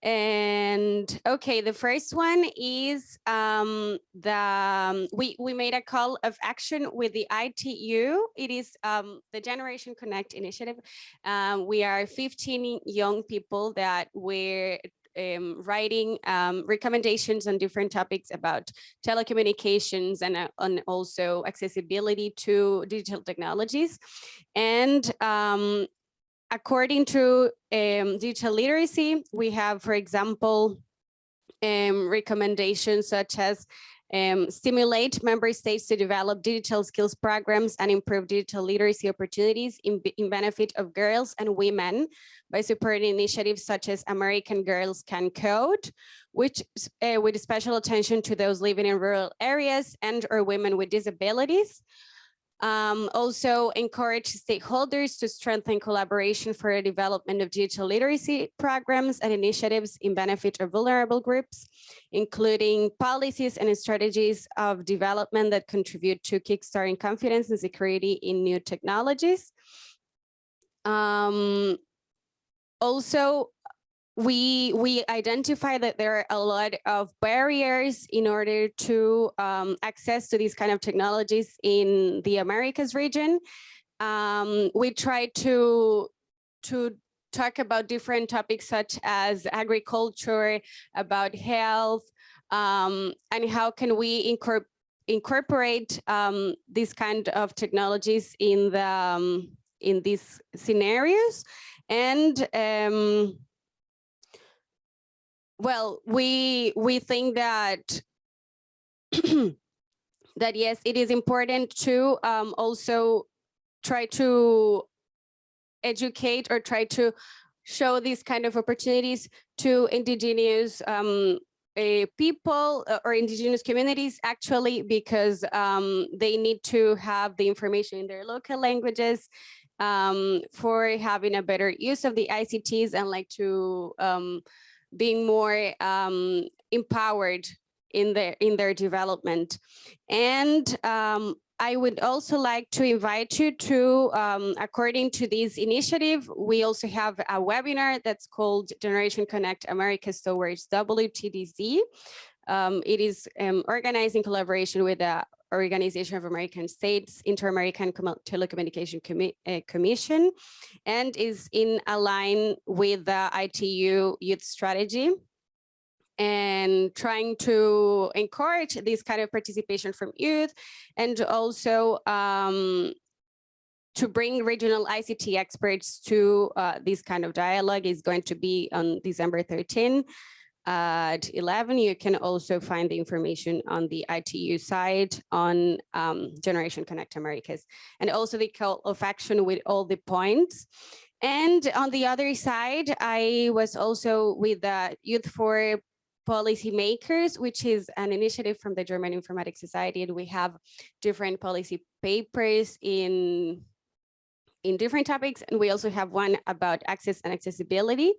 And okay the first one is um the um, we we made a call of action with the itu it is um the generation connect initiative. Um we are 15 young people that were um, writing um, recommendations on different topics about telecommunications and uh, on also accessibility to digital technologies. And um, according to um, digital literacy, we have, for example, um, recommendations such as um, stimulate member states to develop digital skills programs and improve digital literacy opportunities in, in benefit of girls and women by supporting initiatives such as American Girls Can Code, which uh, with special attention to those living in rural areas and or women with disabilities. Um, also encourage stakeholders to strengthen collaboration for the development of digital literacy programs and initiatives in benefit of vulnerable groups, including policies and strategies of development that contribute to kickstarting confidence and security in new technologies. Um, also, we we identify that there are a lot of barriers in order to um, access to these kind of technologies in the Americas region. Um, we try to to talk about different topics such as agriculture, about health, um, and how can we incorporate incorporate um, these kind of technologies in the um, in these scenarios and um, well, we we think that [CLEARS THROAT] that yes, it is important to um, also try to educate or try to show these kind of opportunities to indigenous um, uh, people uh, or indigenous communities actually because um, they need to have the information in their local languages um, for having a better use of the ICTs and like to um, being more um, empowered in their in their development. And um, I would also like to invite you to, um, according to this initiative, we also have a webinar that's called Generation Connect America Towards WTDC. Um, it is um, organized in collaboration with the Organization of American States Inter-American Telecommunication uh, Commission and is in align with the ITU youth strategy and trying to encourage this kind of participation from youth and also um, to bring regional ICT experts to uh, this kind of dialogue is going to be on December 13 at 11, you can also find the information on the ITU side on um, Generation Connect Americas, and also the call of action with all the points. And on the other side, I was also with the Youth for Policymakers, which is an initiative from the German Informatics Society, and we have different policy papers in in different topics, and we also have one about access and accessibility.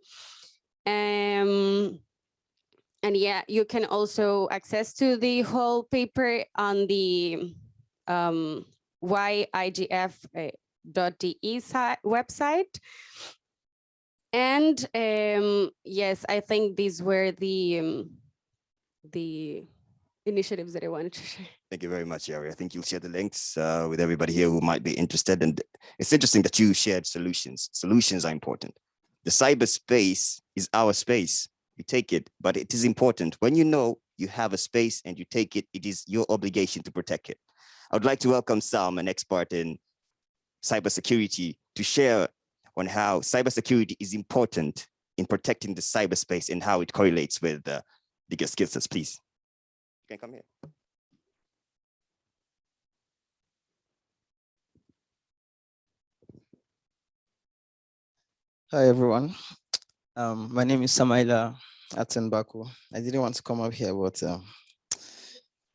Um, and yeah, you can also access to the whole paper on the um, yigf.de website. And um, yes, I think these were the um, the initiatives that I wanted to share. Thank you very much, Yari. I think you'll share the links uh, with everybody here who might be interested. And it's interesting that you shared solutions. Solutions are important. The cyberspace is our space you take it, but it is important. When you know you have a space and you take it, it is your obligation to protect it. I would like to welcome Sam, an expert in cybersecurity, to share on how cybersecurity is important in protecting the cyberspace and how it correlates with uh, legal skill sets, please. You can come here. Hi, everyone. Um, my name is Samaila Atenbaku. I didn't want to come up here, but um,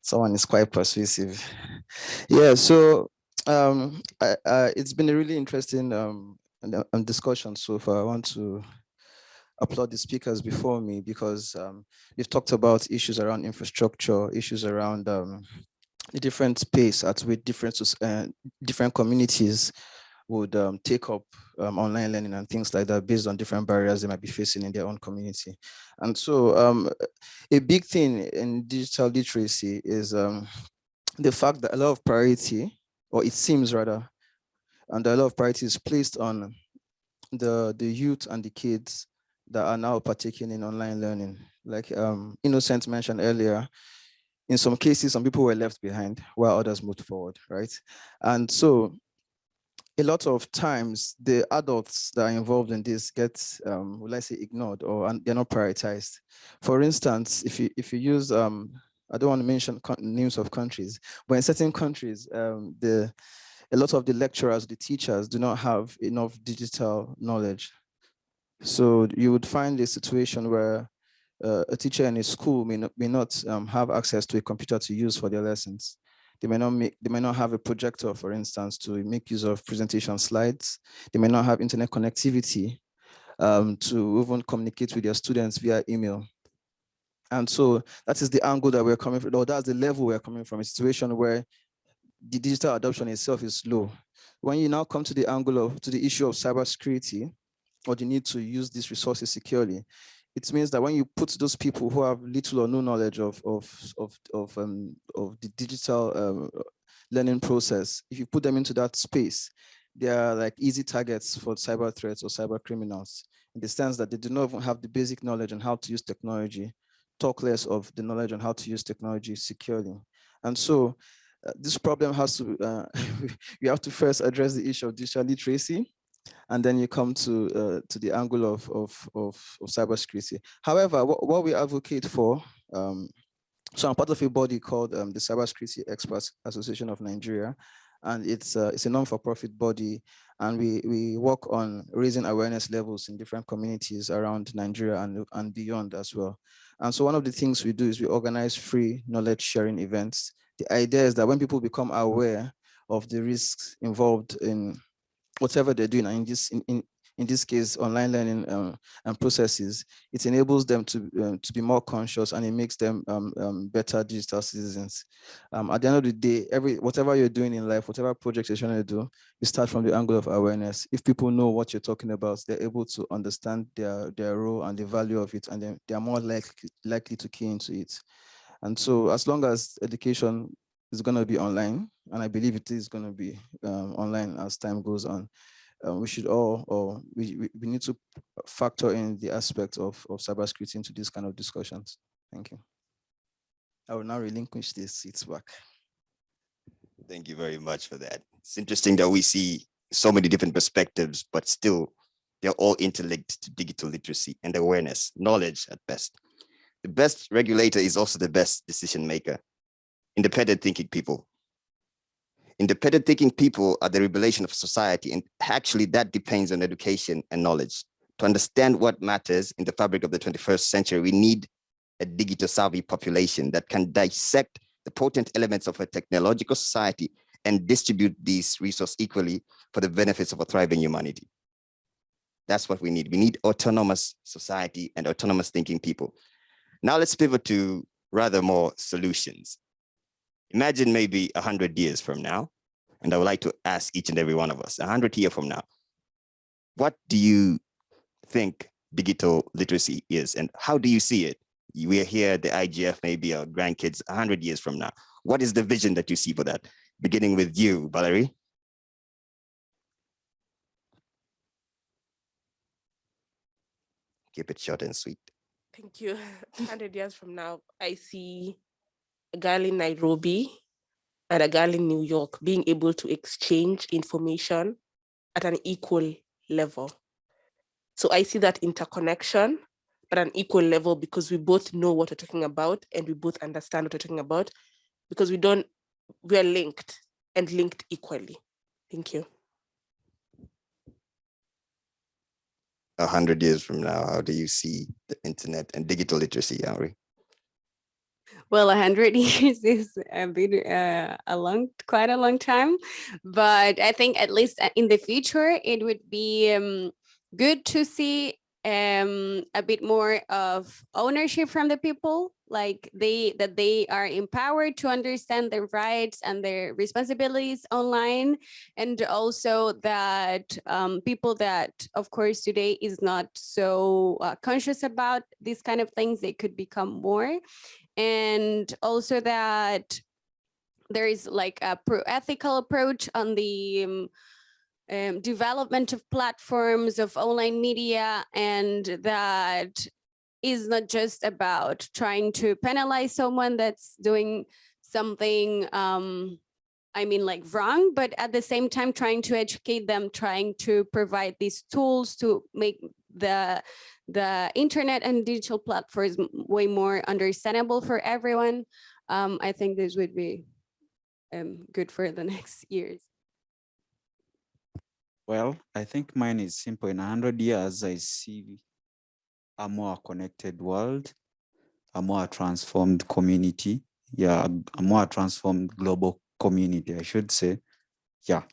someone is quite persuasive. [LAUGHS] Yeah, so um, I, I, it's been a really interesting um, um, discussion so far. I want to applaud the speakers before me because um, we've talked about issues around infrastructure, issues around the different space at which different, uh, different communities would um, take up um, online learning and things like that based on different barriers they might be facing in their own community. And so um, a big thing in digital literacy is um, the fact that a lot of priority, or it seems rather, and a lot of priority is placed on the, the youth and the kids that are now partaking in online learning. Like um, Innocent mentioned earlier, in some cases, some people were left behind while others moved forward, right? And so a lot of times the adults that are involved in this get, um, will I say, ignored or they're not prioritized. For instance, if you if you use, um, I don't want to mention names of countries, but in certain countries, um, the a lot of the lecturers, the teachers do not have enough digital knowledge. So you would find a situation where uh, a teacher in a school may not, may not um, have access to a computer to use for their lessons. They may not make, they may not have a projector, for instance, to make use of presentation slides. They may not have internet connectivity um, to even communicate with their students via email. And so that is the angle that we're coming from, or that's the level we're coming from, a situation where the digital adoption itself is low. When you now come to the angle of, to the issue of cybersecurity, or the need to use these resources securely, it means that when you put those people who have little or no knowledge of of of of, um, of the digital um, learning process, if you put them into that space, they are like easy targets for cyber threats or cyber criminals in the sense that they do not even have the basic knowledge on how to use technology, talk less of the knowledge on how to use technology securely. And so uh, this problem has to, uh, [LAUGHS] we have to first address the issue of digital literacy and then you come to uh, to the angle of of of, of cybersecurity. However, what, what we advocate for, um, so I'm part of a body called um, the Cybersecurity Experts Association of Nigeria, and it's uh, it's a non-for-profit body, and we we work on raising awareness levels in different communities around Nigeria and and beyond as well. And so one of the things we do is we organize free knowledge sharing events. The idea is that when people become aware of the risks involved in whatever they're doing, and in this in, in, in this case, online learning um, and processes, it enables them to um, to be more conscious and it makes them um, um, better digital citizens. Um, at the end of the day, every whatever you're doing in life, whatever project you're trying to do, you start from the angle of awareness. If people know what you're talking about, they're able to understand their their role and the value of it, and then they are more likely likely to key into it. And so, as long as education is going to be online, and I believe it is going to be um, online as time goes on. Um, we should all, or we, we, need to factor in the aspect of, of cybersecurity into these kind of discussions. Thank you. I will now relinquish this seats back. Thank you very much for that. It's interesting that we see so many different perspectives, but still they're all interlinked to digital literacy and awareness, knowledge at best. The best regulator is also the best decision maker independent thinking people. Independent thinking people are the revelation of society, and actually that depends on education and knowledge. To understand what matters in the fabric of the 21st century, we need a digital savvy population that can dissect the potent elements of a technological society and distribute these resources equally for the benefits of a thriving humanity. That's what we need. We need autonomous society and autonomous thinking people. Now let's pivot to rather more solutions. Imagine maybe 100 years from now, and I would like to ask each and every one of us, 100 years from now, what do you think digital literacy is and how do you see it? We are here at the IGF, maybe our grandkids 100 years from now. What is the vision that you see for that? Beginning with you, Valerie. Keep it short and sweet. Thank you. [LAUGHS] 100 years from now, I see a girl in Nairobi and a girl in New York being able to exchange information at an equal level. So I see that interconnection at an equal level because we both know what we're talking about and we both understand what we're talking about because we don't, we are linked and linked equally. Thank you. A hundred years from now, how do you see the internet and digital literacy, Henry? Well, a hundred [LAUGHS] years is a bit uh, a long, quite a long time, but I think at least uh, in the future it would be um, good to see um, a bit more of ownership from the people, like they that they are empowered to understand their rights and their responsibilities online, and also that um, people that, of course, today is not so uh, conscious about these kind of things, they could become more, and also that there is like a pro ethical approach on the um, um, development of platforms of online media and that is not just about trying to penalize someone that's doing something um, I mean like wrong, but at the same time trying to educate them, trying to provide these tools to make the the internet and digital platforms way more understandable for everyone. Um, I think this would be um, good for the [LAUGHS] next years. Well, I think mine is simple. In 100 years, I see a more connected world, a more transformed community. Yeah, a more transformed global community, I should say. Yeah.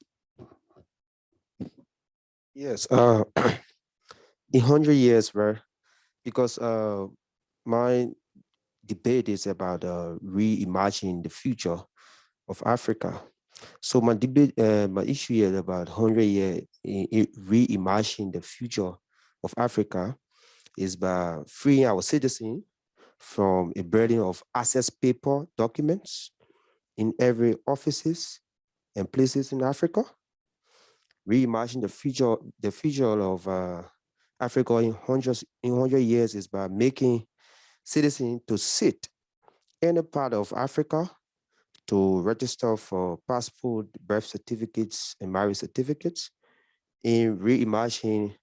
Yes, uh, [CLEARS THROAT] in 100 years, right? Because uh, my debate is about uh, reimagining the future of Africa. So my debate, uh, my issue here about 100 year reimagining the future of Africa is by freeing our citizens from a burden of access paper documents in every offices and places in Africa. Reimagine the future, the future of uh, Africa in hundreds, in hundred years is by making citizens to sit any part of Africa to register for passport, birth certificates, and marriage certificates in reimagining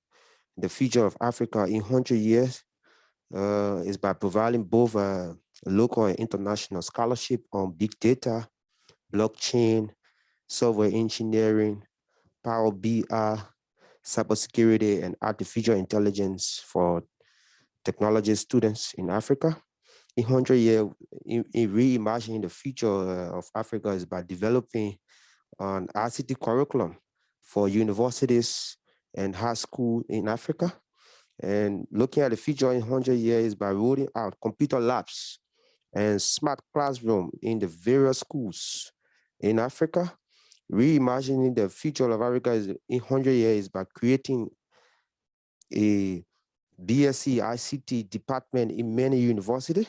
the future of Africa in 100 years uh, is by providing both uh, local and international scholarship on big data, blockchain, software engineering, Power BI, cybersecurity, and artificial intelligence for technology students in Africa in 100 years, in, in reimagining the future uh, of Africa is by developing an ICT curriculum for universities and high school in Africa. And looking at the future in 100 years by rolling out computer labs and smart classroom in the various schools in Africa. Reimagining the future of Africa is in 100 years by creating a BSc ICT department in many universities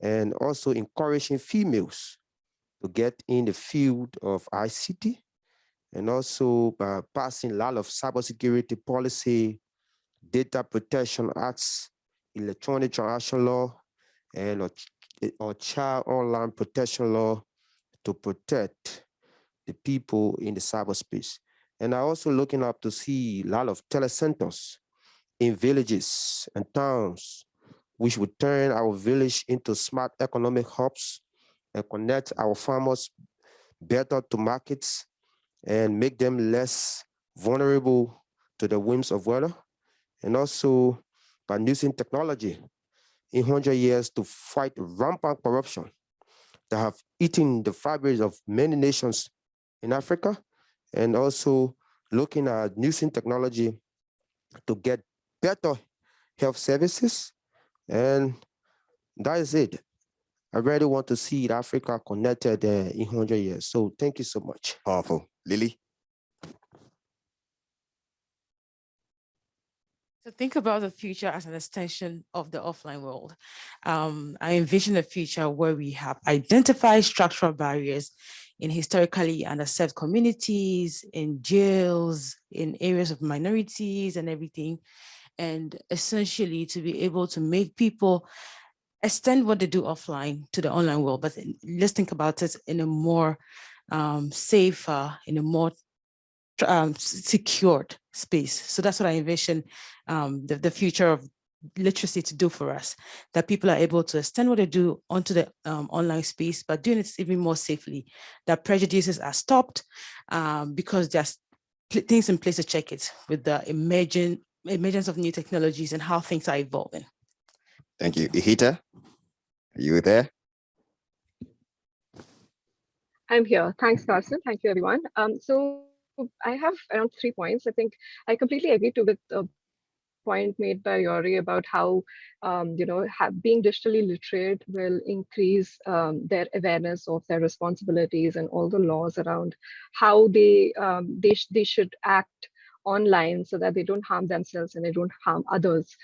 and also encouraging females to get in the field of ICT and also by passing a lot of cybersecurity policy, data protection acts, electronic transaction law, and or, or child online protection law to protect the people in the cyberspace. And I also looking up to see a lot of telecenters in villages and towns which would turn our village into smart economic hubs and connect our farmers better to markets and make them less vulnerable to the whims of weather. And also by using technology in 100 years to fight rampant corruption that have eaten the fabric of many nations in Africa, and also looking at using technology to get better health services and that is it. I really want to see Africa connected uh, in 100 years. So thank you so much. Powerful. Lily? So think about the future as an extension of the offline world. Um, I envision a future where we have identified structural barriers in historically underserved communities, in jails, in areas of minorities and everything, and essentially to be able to make people extend what they do offline to the online world. But let's think about it in a more um, safer, in a more um, secured space. So that's what I envision um, the, the future of literacy to do for us, that people are able to extend what they do onto the um, online space, but doing it even more safely, that prejudices are stopped um, because there's things in place to check it with the emerging, emergence of new technologies and how things are evolving. Thank you. Ihita, are you there? I'm here. Thanks, Carson. Thank you, everyone. Um, so I have around three points. I think I completely agree to with uh, point made by Yori about how, um, you know, being digitally literate will increase um, their awareness of their responsibilities and all the laws around how they um, they, sh they should act online so that they don't harm themselves and they don't harm others.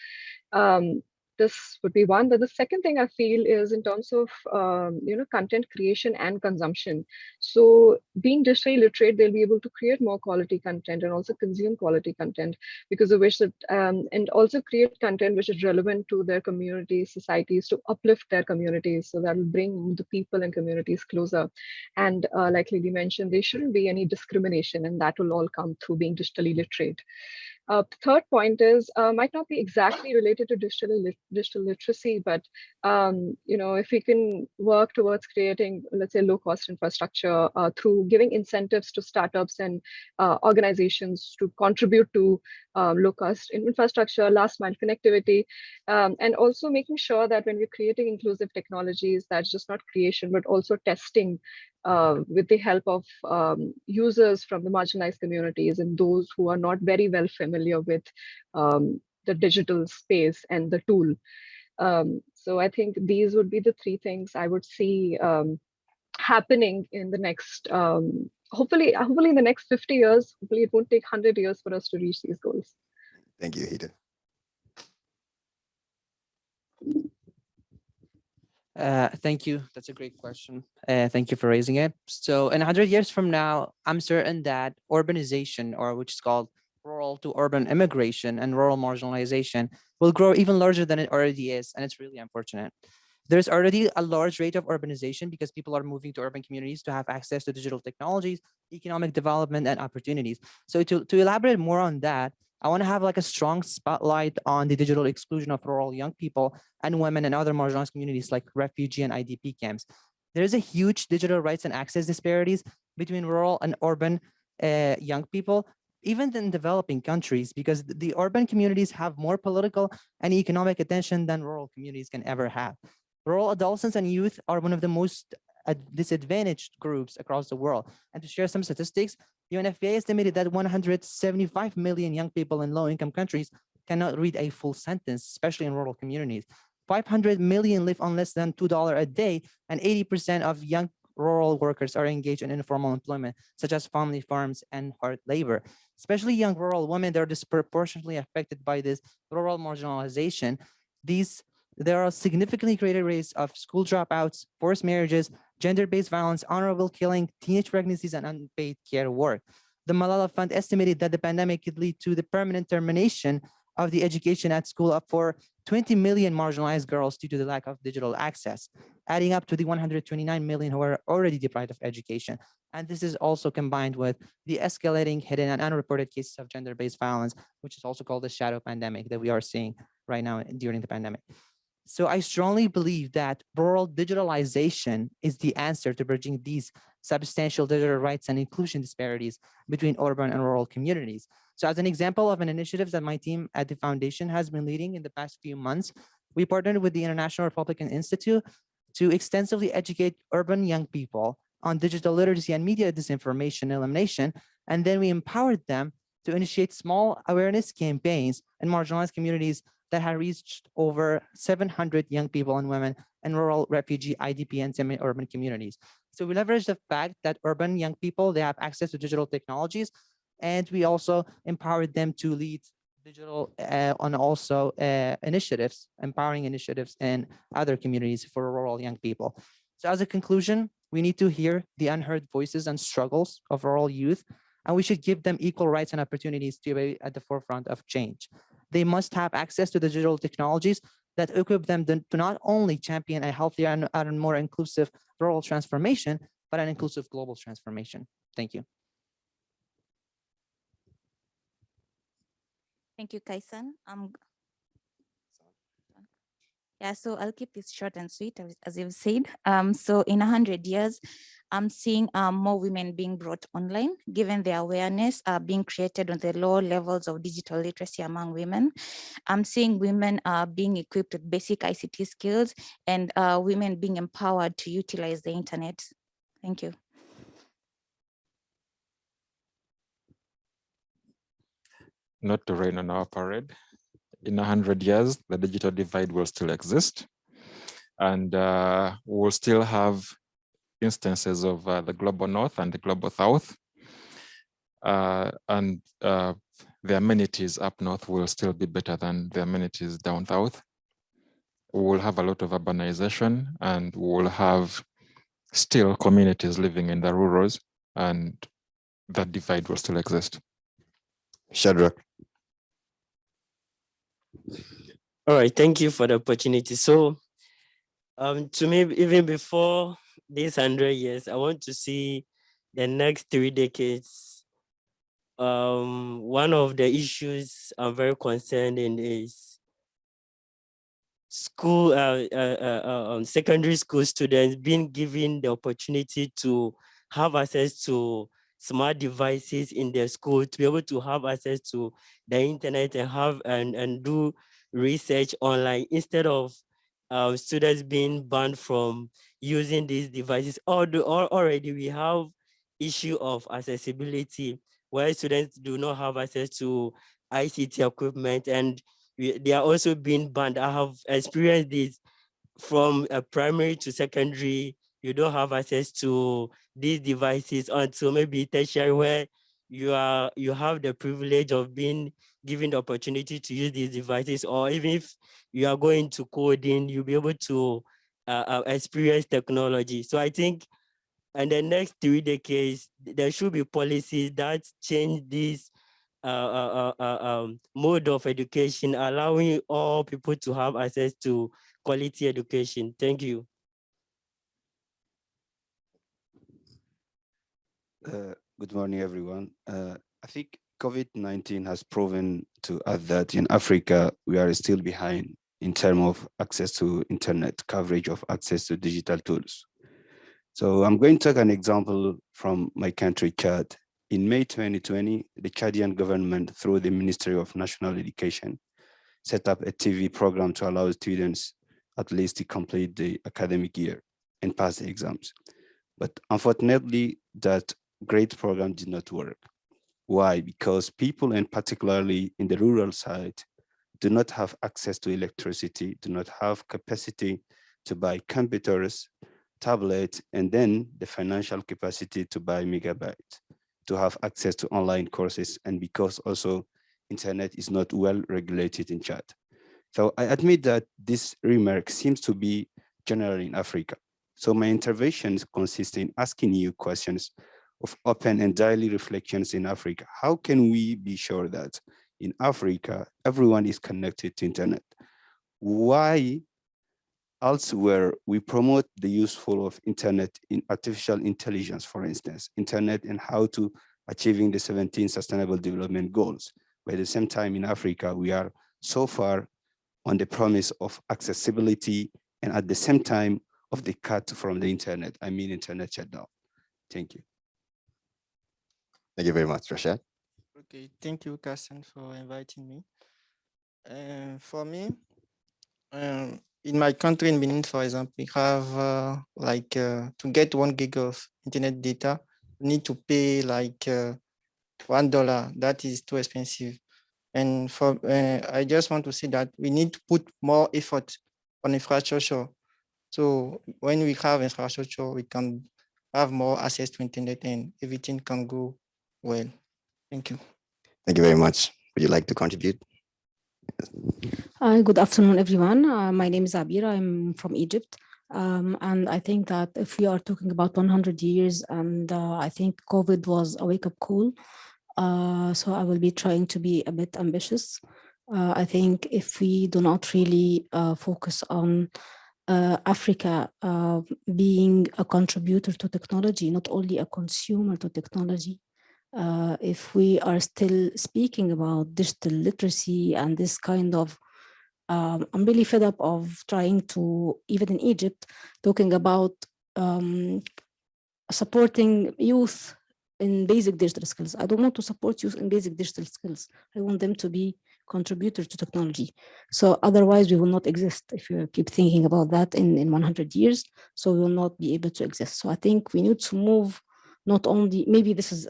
Um, this would be one. But the second thing I feel is in terms of um, you know content creation and consumption. So being digitally literate, they'll be able to create more quality content and also consume quality content because of which that um, and also create content which is relevant to their communities, societies to uplift their communities. So that will bring the people and communities closer. And uh, like Lily mentioned, there shouldn't be any discrimination, and that will all come through being digitally literate. Uh, third point is uh, might not be exactly related to digital lit digital literacy, but um, you know if we can work towards creating, let's say, low cost infrastructure uh, through giving incentives to startups and uh, organizations to contribute to um, low cost infrastructure, last mile connectivity, um, and also making sure that when we're creating inclusive technologies, that's just not creation, but also testing uh, with the help of um, users from the marginalized communities and those who are not very well familiar with um, the digital space and the tool. Um, so I think these would be the three things I would see um, happening in the next, um, hopefully, hopefully in the next 50 years, hopefully it won't take 100 years for us to reach these goals. Thank you, Ihita. Uh, thank you. That's a great question. Uh, thank you for raising it. So in 100 years from now, I'm certain that urbanization, or which is called rural to urban immigration and rural marginalization, will grow even larger than it already is. And it's really unfortunate. There's already a large rate of urbanization because people are moving to urban communities to have access to digital technologies, economic development, and opportunities. So to, to elaborate more on that, I want to have like a strong spotlight on the digital exclusion of rural young people and women and other marginalized communities like refugee and IDP camps. There is a huge digital rights and access disparities between rural and urban uh, young people, even in developing countries, because the urban communities have more political and economic attention than rural communities can ever have. Rural adolescents and youth are one of the most disadvantaged groups across the world. And to share some statistics, UNFPA estimated that 175 million young people in low-income countries cannot read a full sentence, especially in rural communities. 500 million live on less than $2 a day, and 80% of young rural workers are engaged in informal employment, such as family farms and hard labor. Especially young rural women, they're disproportionately affected by this rural marginalization. These there are significantly greater rates of school dropouts, forced marriages, gender-based violence, honorable killing, teenage pregnancies, and unpaid care work. The Malala Fund estimated that the pandemic could lead to the permanent termination of the education at school up for 20 million marginalized girls due to the lack of digital access, adding up to the 129 million who are already deprived of education. And this is also combined with the escalating hidden and unreported cases of gender-based violence, which is also called the shadow pandemic that we are seeing right now during the pandemic. So I strongly believe that rural digitalization is the answer to bridging these substantial digital rights and inclusion disparities between urban and rural communities. So as an example of an initiative that my team at the foundation has been leading in the past few months, we partnered with the International Republican Institute to extensively educate urban young people on digital literacy and media disinformation elimination. And then we empowered them to initiate small awareness campaigns in marginalized communities that had reached over 700 young people and women in rural refugee IDP and semi-urban communities. So we leverage the fact that urban young people, they have access to digital technologies, and we also empowered them to lead digital uh, and also uh, initiatives, empowering initiatives in other communities for rural young people. So as a conclusion, we need to hear the unheard voices and struggles of rural youth, and we should give them equal rights and opportunities to be at the forefront of change. They must have access to the digital technologies that equip them to not only champion a healthier and, and more inclusive rural transformation, but an inclusive global transformation. Thank you. Thank you, Kaisan. Um, yeah, so I'll keep this short and sweet, as- you've said. Um, so in a hundred years, I'm seeing um, more women being brought online, given the awareness uh, being created on the low levels of digital literacy among women. I'm seeing women uh, being equipped with basic ICT skills and uh, women being empowered to utilize the internet. Thank you. Not to rain on our parade. In a hundred years, the digital divide will still exist. And uh, we'll still have instances of uh, the global north and the global south. Uh, and uh, the amenities up north will still be better than the amenities down south. We will have a lot of urbanization and we will have still communities living in the rurals and that divide will still exist. Shadrach. All right, thank you for the opportunity. So um, to me, even before these 100 years, I want to see the next three decades. Um, one of the issues I'm very concerned in is school, uh, uh, uh, uh, um, secondary school students being given the opportunity to have access to smart devices in their school, to be able to have access to the internet and have and, and do research online instead of uh, students being banned from using these devices. Although already we have issue of accessibility where students do not have access to ICT equipment and we, they are also being banned. I have experienced this from a primary to secondary. You don't have access to these devices until maybe tertiary where you are you have the privilege of being given the opportunity to use these devices or even if you are going to coding you'll be able to uh, uh, experience technology. So i think in the next three decades there should be policies that change this uh, uh, uh, uh, um, mode of education allowing all people to have access to quality education. Thank you Uh, good morning, everyone. Uh, I think COVID-19 has proven to us that in Africa, we are still behind in terms of access to internet, coverage of access to digital tools. So I'm going to take an example from my country, Chad. In May 2020, the Chadian government, through the Ministry of National Education, set up a TV program to allow students at least to complete the academic year and pass the exams. But unfortunately, that great program did not work. Why? Because people, and particularly in the rural side, do not have access to electricity, do not have capacity to buy computers, tablets, and then the financial capacity to buy megabytes, to have access to online courses, and because also internet is not well regulated in Chad. So I admit that this remark seems to be general in Africa. So my interventions consist in asking you questions of open and daily reflections in Africa. How can we be sure that in Africa, everyone is connected to internet? Why elsewhere we promote the useful of internet in artificial intelligence, for instance, internet and how to achieving the 17 sustainable development goals. But at the same time in Africa, we are so far on the promise of accessibility and at the same time of the cut from the internet, I mean internet shutdown. Thank you. Thank you very much, Rashad. Okay, thank you, Carson, for inviting me. Uh, for me, um, in my country, in Benin, for example, we have uh, like uh, to get one gig of internet data, you need to pay like uh, one dollar. That is too expensive. And for uh, I just want to say that we need to put more effort on infrastructure. So when we have infrastructure, we can have more access to internet and everything can go well. Thank you. Thank you very much. Would you like to contribute? Hi, good afternoon, everyone. Uh, my name is Abir. I'm from Egypt. Um, and I think that if we are talking about 100 years, and uh, I think COVID was a wake-up call, uh, so I will be trying to be a bit ambitious. Uh, I think if we do not really uh, focus on uh, Africa uh, being a contributor to technology, not only a consumer to technology, uh, if we are still speaking about digital literacy and this kind of, um, I'm really fed up of trying to, even in Egypt, talking about um, supporting youth in basic digital skills. I don't want to support youth in basic digital skills. I want them to be contributors to technology. So otherwise we will not exist if you keep thinking about that in, in 100 years. So we will not be able to exist. So I think we need to move not only, maybe this is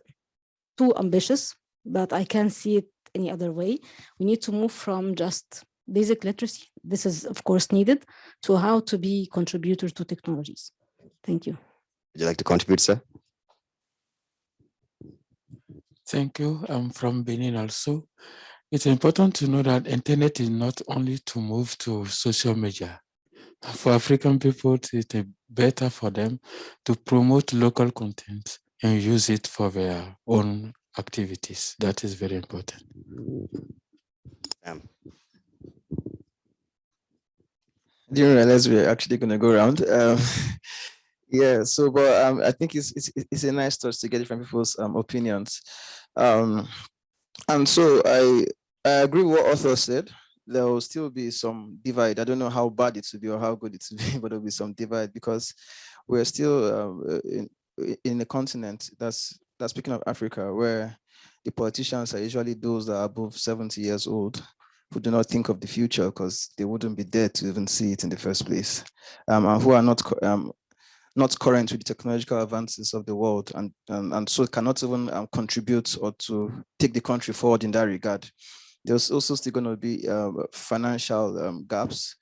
too ambitious, but I can't see it any other way. We need to move from just basic literacy, this is of course needed, to how to be contributors to technologies. Thank you. Would you like to contribute, sir? Thank you. I'm from Benin also. It's important to know that internet is not only to move to social media. For African people, it's better for them to promote local content and use it for their own activities. That is very important. Um, didn't realize we are actually going to go around. Um, [LAUGHS] yeah, so but um, I think it's, it's it's a nice touch to get different people's um, opinions. Um, and so I I agree with what author said. There will still be some divide. I don't know how bad it will be or how good it will be, [LAUGHS] but there'll be some divide because we're still um, in in the continent that's that's speaking of Africa, where the politicians are usually those that are above 70 years old who do not think of the future because they wouldn't be there to even see it in the first place, um, and who are not um, not current with the technological advances of the world and, and, and so cannot even um, contribute or to take the country forward in that regard. There's also still going to be um, financial um, gaps,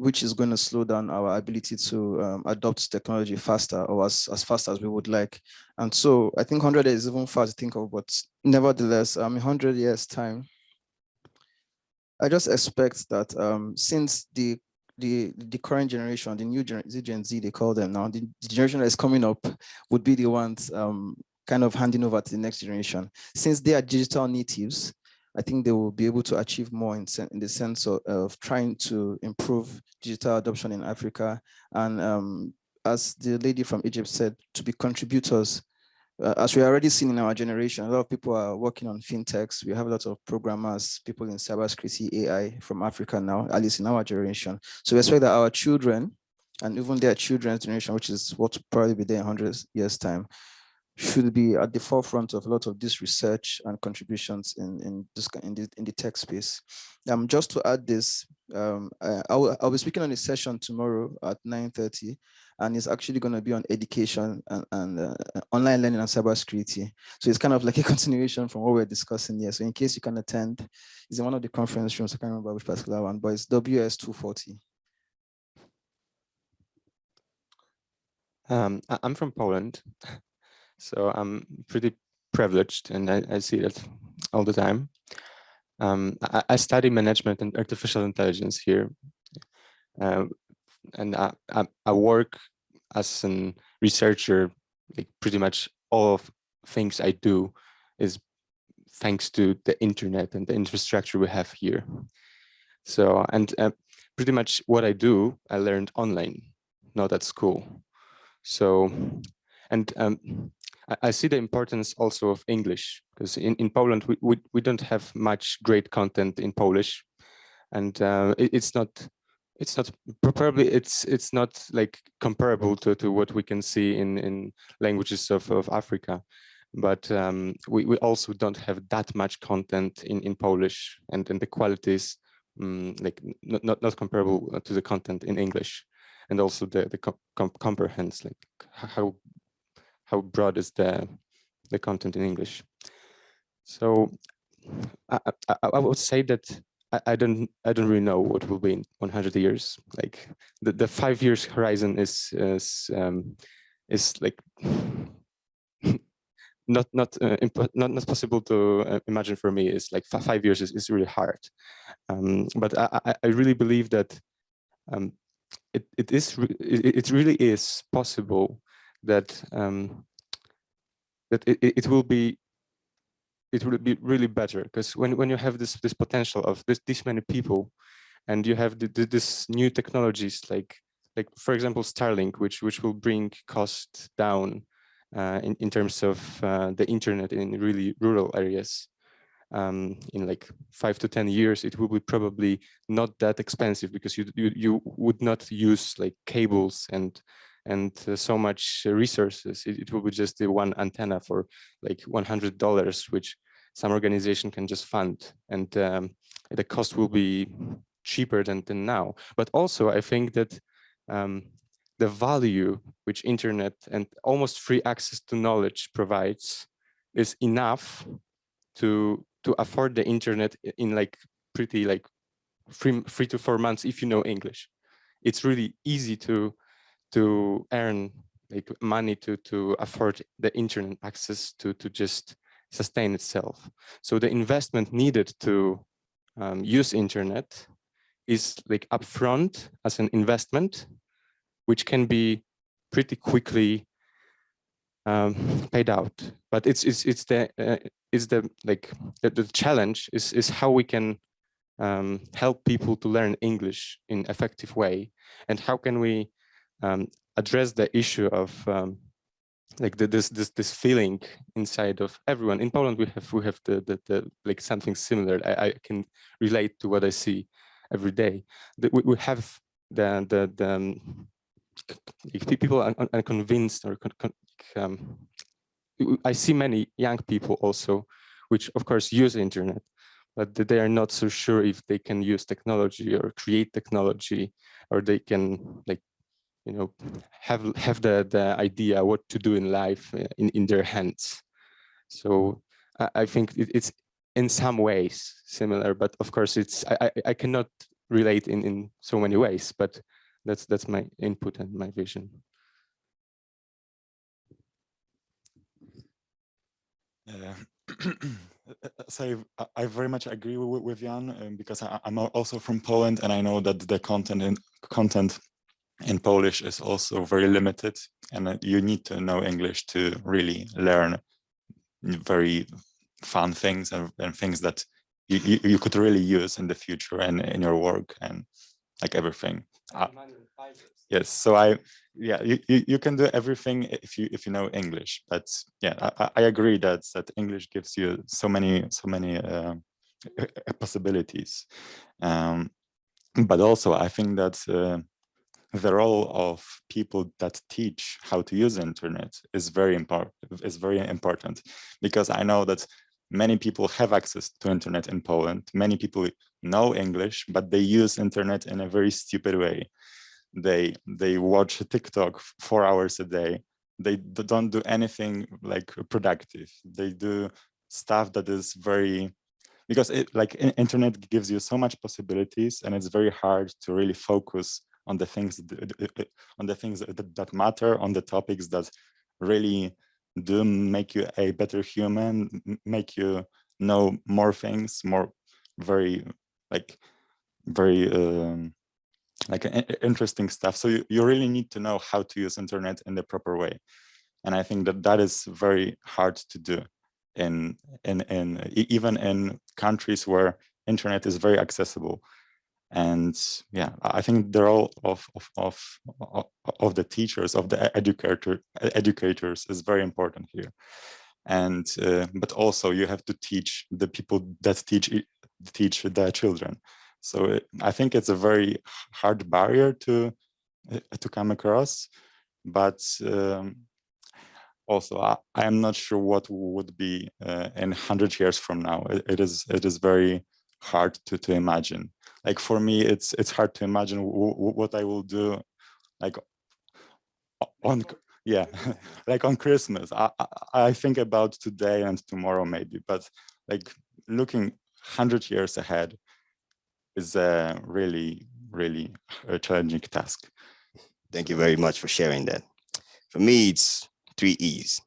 which is going to slow down our ability to um, adopt technology faster or as, as fast as we would like. And so I think 100 is even far to think of, but nevertheless, um, in 100 years time, I just expect that um, since the the the current generation, the new generation, Gen Z, they call them now, the, the generation that is coming up would be the ones um, kind of handing over to the next generation. Since they are digital natives, I think they will be able to achieve more in, in the sense of, of, trying to improve digital adoption in Africa. And um, as the lady from Egypt said, to be contributors uh, as we already seen in our generation, a lot of people are working on fintechs. We have a lot of programmers, people in cybersecurity, AI from Africa now, at least in our generation. So we expect that our children and even their children's generation, which is what will probably be there in 100 years time, should be at the forefront of a lot of this research and contributions in, in, this, in, the, in the tech space. Um, just to add this, um, I, I'll, I'll be speaking on a session tomorrow at 9.30 and it's actually going to be on education and, and uh, online learning and cybersecurity. So it's kind of like a [LAUGHS] continuation from what we're discussing here. So in case you can attend, it's in one of the conference rooms, I can't remember which particular one, but it's WS240. Um, I'm from Poland, [LAUGHS] so I'm pretty privileged and I, I see that all the time. Um, I, I, study management and artificial intelligence here. Uh, and I, I, I, work as a researcher, like pretty much all of things I do is thanks to the internet and the infrastructure we have here. So, and uh, pretty much what I do, I learned online, not at school. So, and um, I, see the importance also of English because in, in Poland, we, we, we don't have much great content in Polish. And uh, it, it's not it's not probably it's it's not like comparable to, to what we can see in in languages of, of Africa. But um, we, we also don't have that much content in in Polish and and the qualities um, like not, not not comparable to the content in English. And also the the com comprehends like how how broad is the the content in English so I, I, I would say that I, I don't I don't really know what will be in 100 years. Like the, the five years horizon is is um, is like [LAUGHS] not not uh, not not possible to uh, imagine for me. It's like five years is, is really hard. Um, but I, I really believe that um, it it is it, it really is possible that um, that it, it will be it would be really better. Because when, when you have this this potential of this this many people and you have the, the, this new technologies like like for example Starlink which which will bring cost down uh, in, in terms of uh, the internet in really rural areas um, in like five to 10 years, it will be probably not that expensive because you, you, you would not use like cables and and uh, so much resources. It, it will be just the one antenna for like $100, which some organization can just fund. And um, the cost will be cheaper than, than now. But also, I think that um, the value which internet and almost free access to knowledge provides is enough to to afford the internet in like pretty like three, three to four months if you know English. It's really easy to to earn like money to to afford the internet access to to just sustain itself. So the investment needed to um, use internet is like upfront as an investment, which can be pretty quickly um, paid out. But it's it's it's the uh, it's the like the, the challenge is is how we can um, help people to learn English in effective way, and how can we um, address the issue of um, like the, this this this feeling inside of everyone. In Poland we have we have the the, the like something similar. I, I can relate to what I see every day. That we, we have the the, the um, people are convinced or con, con, um, I see many young people also which of course use internet but they are not so sure if they can use technology or create technology or they can like you know, have have the the idea what to do in life uh, in in their hands. So I, I think it, it's in some ways similar, but of course it's I I cannot relate in in so many ways, but that's that's my input and my vision. Uh, [CLEARS THROAT] so I, I, very much agree with, with Jan um, because I, am also from Poland and I know that the content and content in Polish is also very limited and you need to know English to really learn very fun things and, and things that you, you, could really use in the future and in your work and like everything. Uh, yes, so I, yeah, you, you can do everything if you if you know English. But yeah, I, I agree that that English gives you so many so many uh, possibilities. Um, but also, I think that uh, the role of people that teach how to use internet is very important is very important because i know that many people have access to internet in poland. Many people know english but they use internet in a very stupid way. They they watch tiktok four hours a day. They don't do anything like productive. They do stuff that is very because it like internet gives you so much possibilities and it's very hard to really focus on the things on the things that, that matter on the topics that really do make you a better human make you know more things more very like very um, like interesting stuff. So you, you really need to know how to use internet in the proper way. And i think that that is very hard to do in in in even in countries where internet is very accessible and yeah i think the role of of of of the teachers of the educator educators is very important here. And uh, but also you have to teach the people that teach teach the children. So it, i think it's a very hard barrier to uh, to come across but um, also I, I, am not sure what would be uh, in 100 years from now. It, it is it is very hard to to imagine. Like for me it's it's hard to imagine what i will do like on yeah [LAUGHS] like on christmas. I, I, I think about today and tomorrow maybe but like looking 100 years ahead is a really really a challenging task. Thank you very much for sharing that. For me it's three e's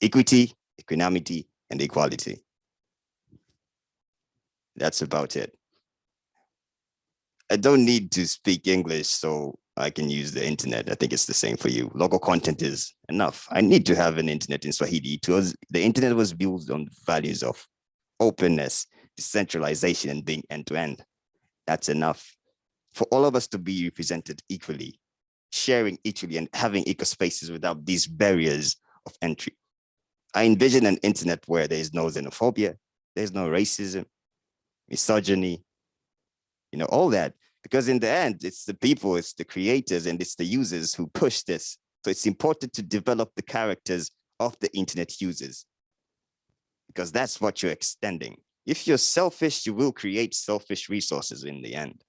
equity equanimity and equality that's about it I don't need to speak English so I can use the internet. I think it's the same for you. Local content is enough. I need to have an internet in Swahili because the internet was built on values of openness, decentralization, and being end-to-end. That's enough for all of us to be represented equally, sharing equally and having eco spaces without these barriers of entry. I envision an internet where there is no xenophobia, there's no racism, misogyny, you know, all that. Because in the end, it's the people, it's the creators, and it's the users who push this. So it's important to develop the characters of the internet users because that's what you're extending. If you're selfish, you will create selfish resources in the end.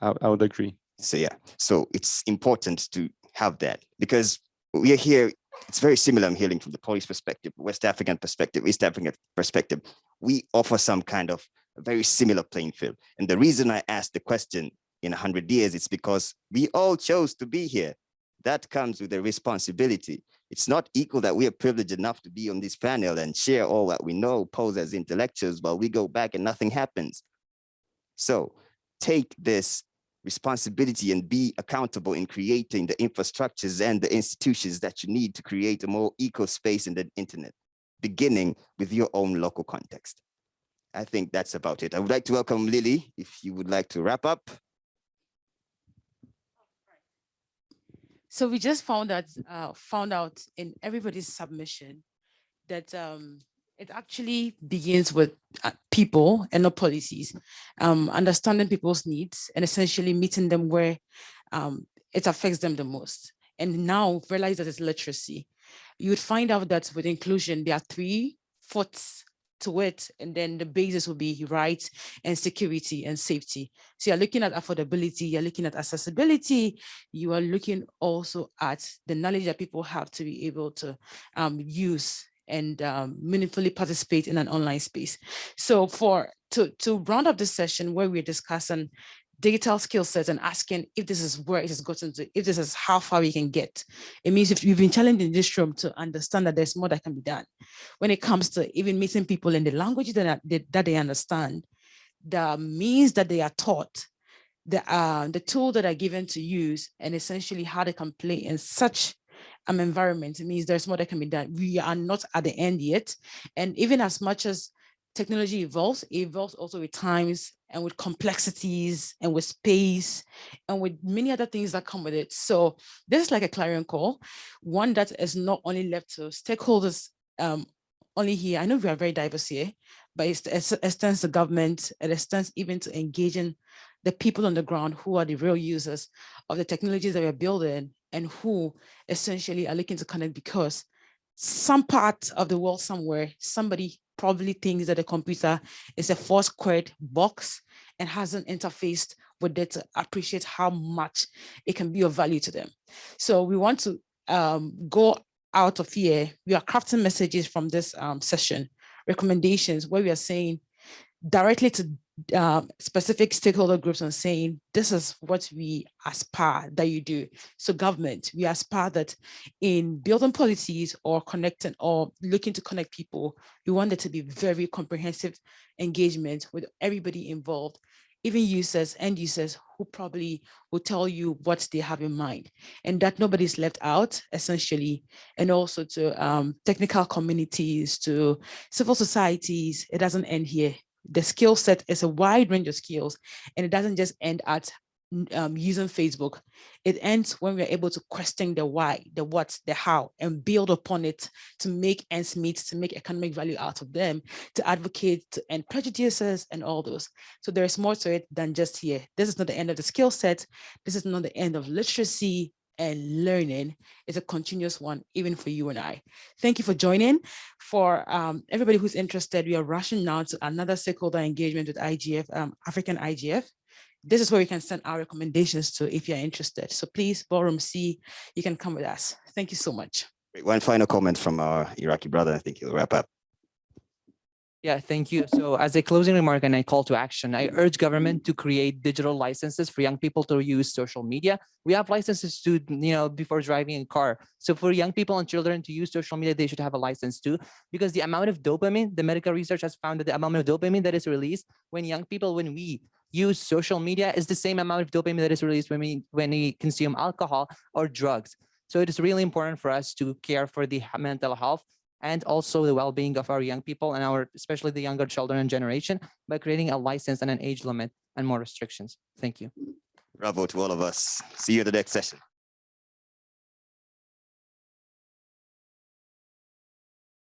I, I would agree. So yeah, so it's important to have that because we are here, it's very similar, I'm hearing from the polish perspective, West African perspective, East African perspective. We offer some kind of very similar playing field. And the reason I asked the question in 100 years, it's because we all chose to be here. That comes with a responsibility. It's not equal that we are privileged enough to be on this panel and share all that we know, pose as intellectuals, while we go back and nothing happens. So take this responsibility and be accountable in creating the infrastructures and the institutions that you need to create a more eco space in the internet, beginning with your own local context. I think that's about it. I would like to welcome Lily, if you would like to wrap up. So we just found that uh, found out in everybody's submission that um, it actually begins with uh, people and not policies, um, understanding people's needs and essentially meeting them where um, it affects them the most. And now realize that it's literacy. You would find out that with inclusion, there are three fourths to it, and then the basis will be rights and security and safety. So you're looking at affordability, you're looking at accessibility, you are looking also at the knowledge that people have to be able to um, use and um, meaningfully participate in an online space. So for to, to round up this session where we're discussing digital skill sets and asking if this is where it has gotten to, if this is how far we can get. It means if you've been challenged in this room to understand that there's more that can be done. When it comes to even meeting people in the language that, that they understand, the means that they are taught, the, uh, the tool that are given to use, and essentially how they can play in such an environment, it means there's more that can be done. We are not at the end yet. And even as much as technology evolves, it evolves also with times and with complexities and with space and with many other things that come with it. So this is like a clarion call, one that is not only left to stakeholders um, only here. I know we are very diverse here, but it extends to government, it extends even to engaging the people on the ground who are the real users of the technologies that we're building and who essentially are looking to connect because some part of the world somewhere, somebody probably thinks that a computer is a four squared box and hasn't interfaced with it to appreciate how much it can be of value to them. So we want to um, go out of here. We are crafting messages from this um, session, recommendations where we are saying directly to um, specific stakeholder groups and saying, this is what we aspire that you do. So government, we aspire that in building policies or connecting or looking to connect people, we want there to be very comprehensive engagement with everybody involved, even users, end users who probably will tell you what they have in mind and that nobody's left out essentially. And also to um, technical communities, to civil societies, it doesn't end here the skill set is a wide range of skills and it doesn't just end at um, using Facebook. It ends when we're able to question the why, the what, the how, and build upon it to make ends meet, to make economic value out of them, to advocate to end prejudices and all those. So there is more to it than just here. This is not the end of the skill set. This is not the end of literacy and learning is a continuous one, even for you and I. Thank you for joining. For um, everybody who's interested, we are rushing now to another stakeholder engagement with IGF, um, African IGF. This is where we can send our recommendations to if you're interested. So please, Ballroom C, you can come with us. Thank you so much. One final comment from our Iraqi brother. I think he'll wrap up. Yeah, thank you. So as a closing remark and a call to action, I urge government to create digital licenses for young people to use social media. We have licenses to, you know, before driving a car. So for young people and children to use social media, they should have a license too, because the amount of dopamine, the medical research has found that the amount of dopamine that is released when young people, when we use social media is the same amount of dopamine that is released when we, when we consume alcohol or drugs. So it is really important for us to care for the mental health and also the well-being of our young people and our, especially the younger children and generation by creating a license and an age limit and more restrictions. Thank you. Bravo to all of us. See you at the next session.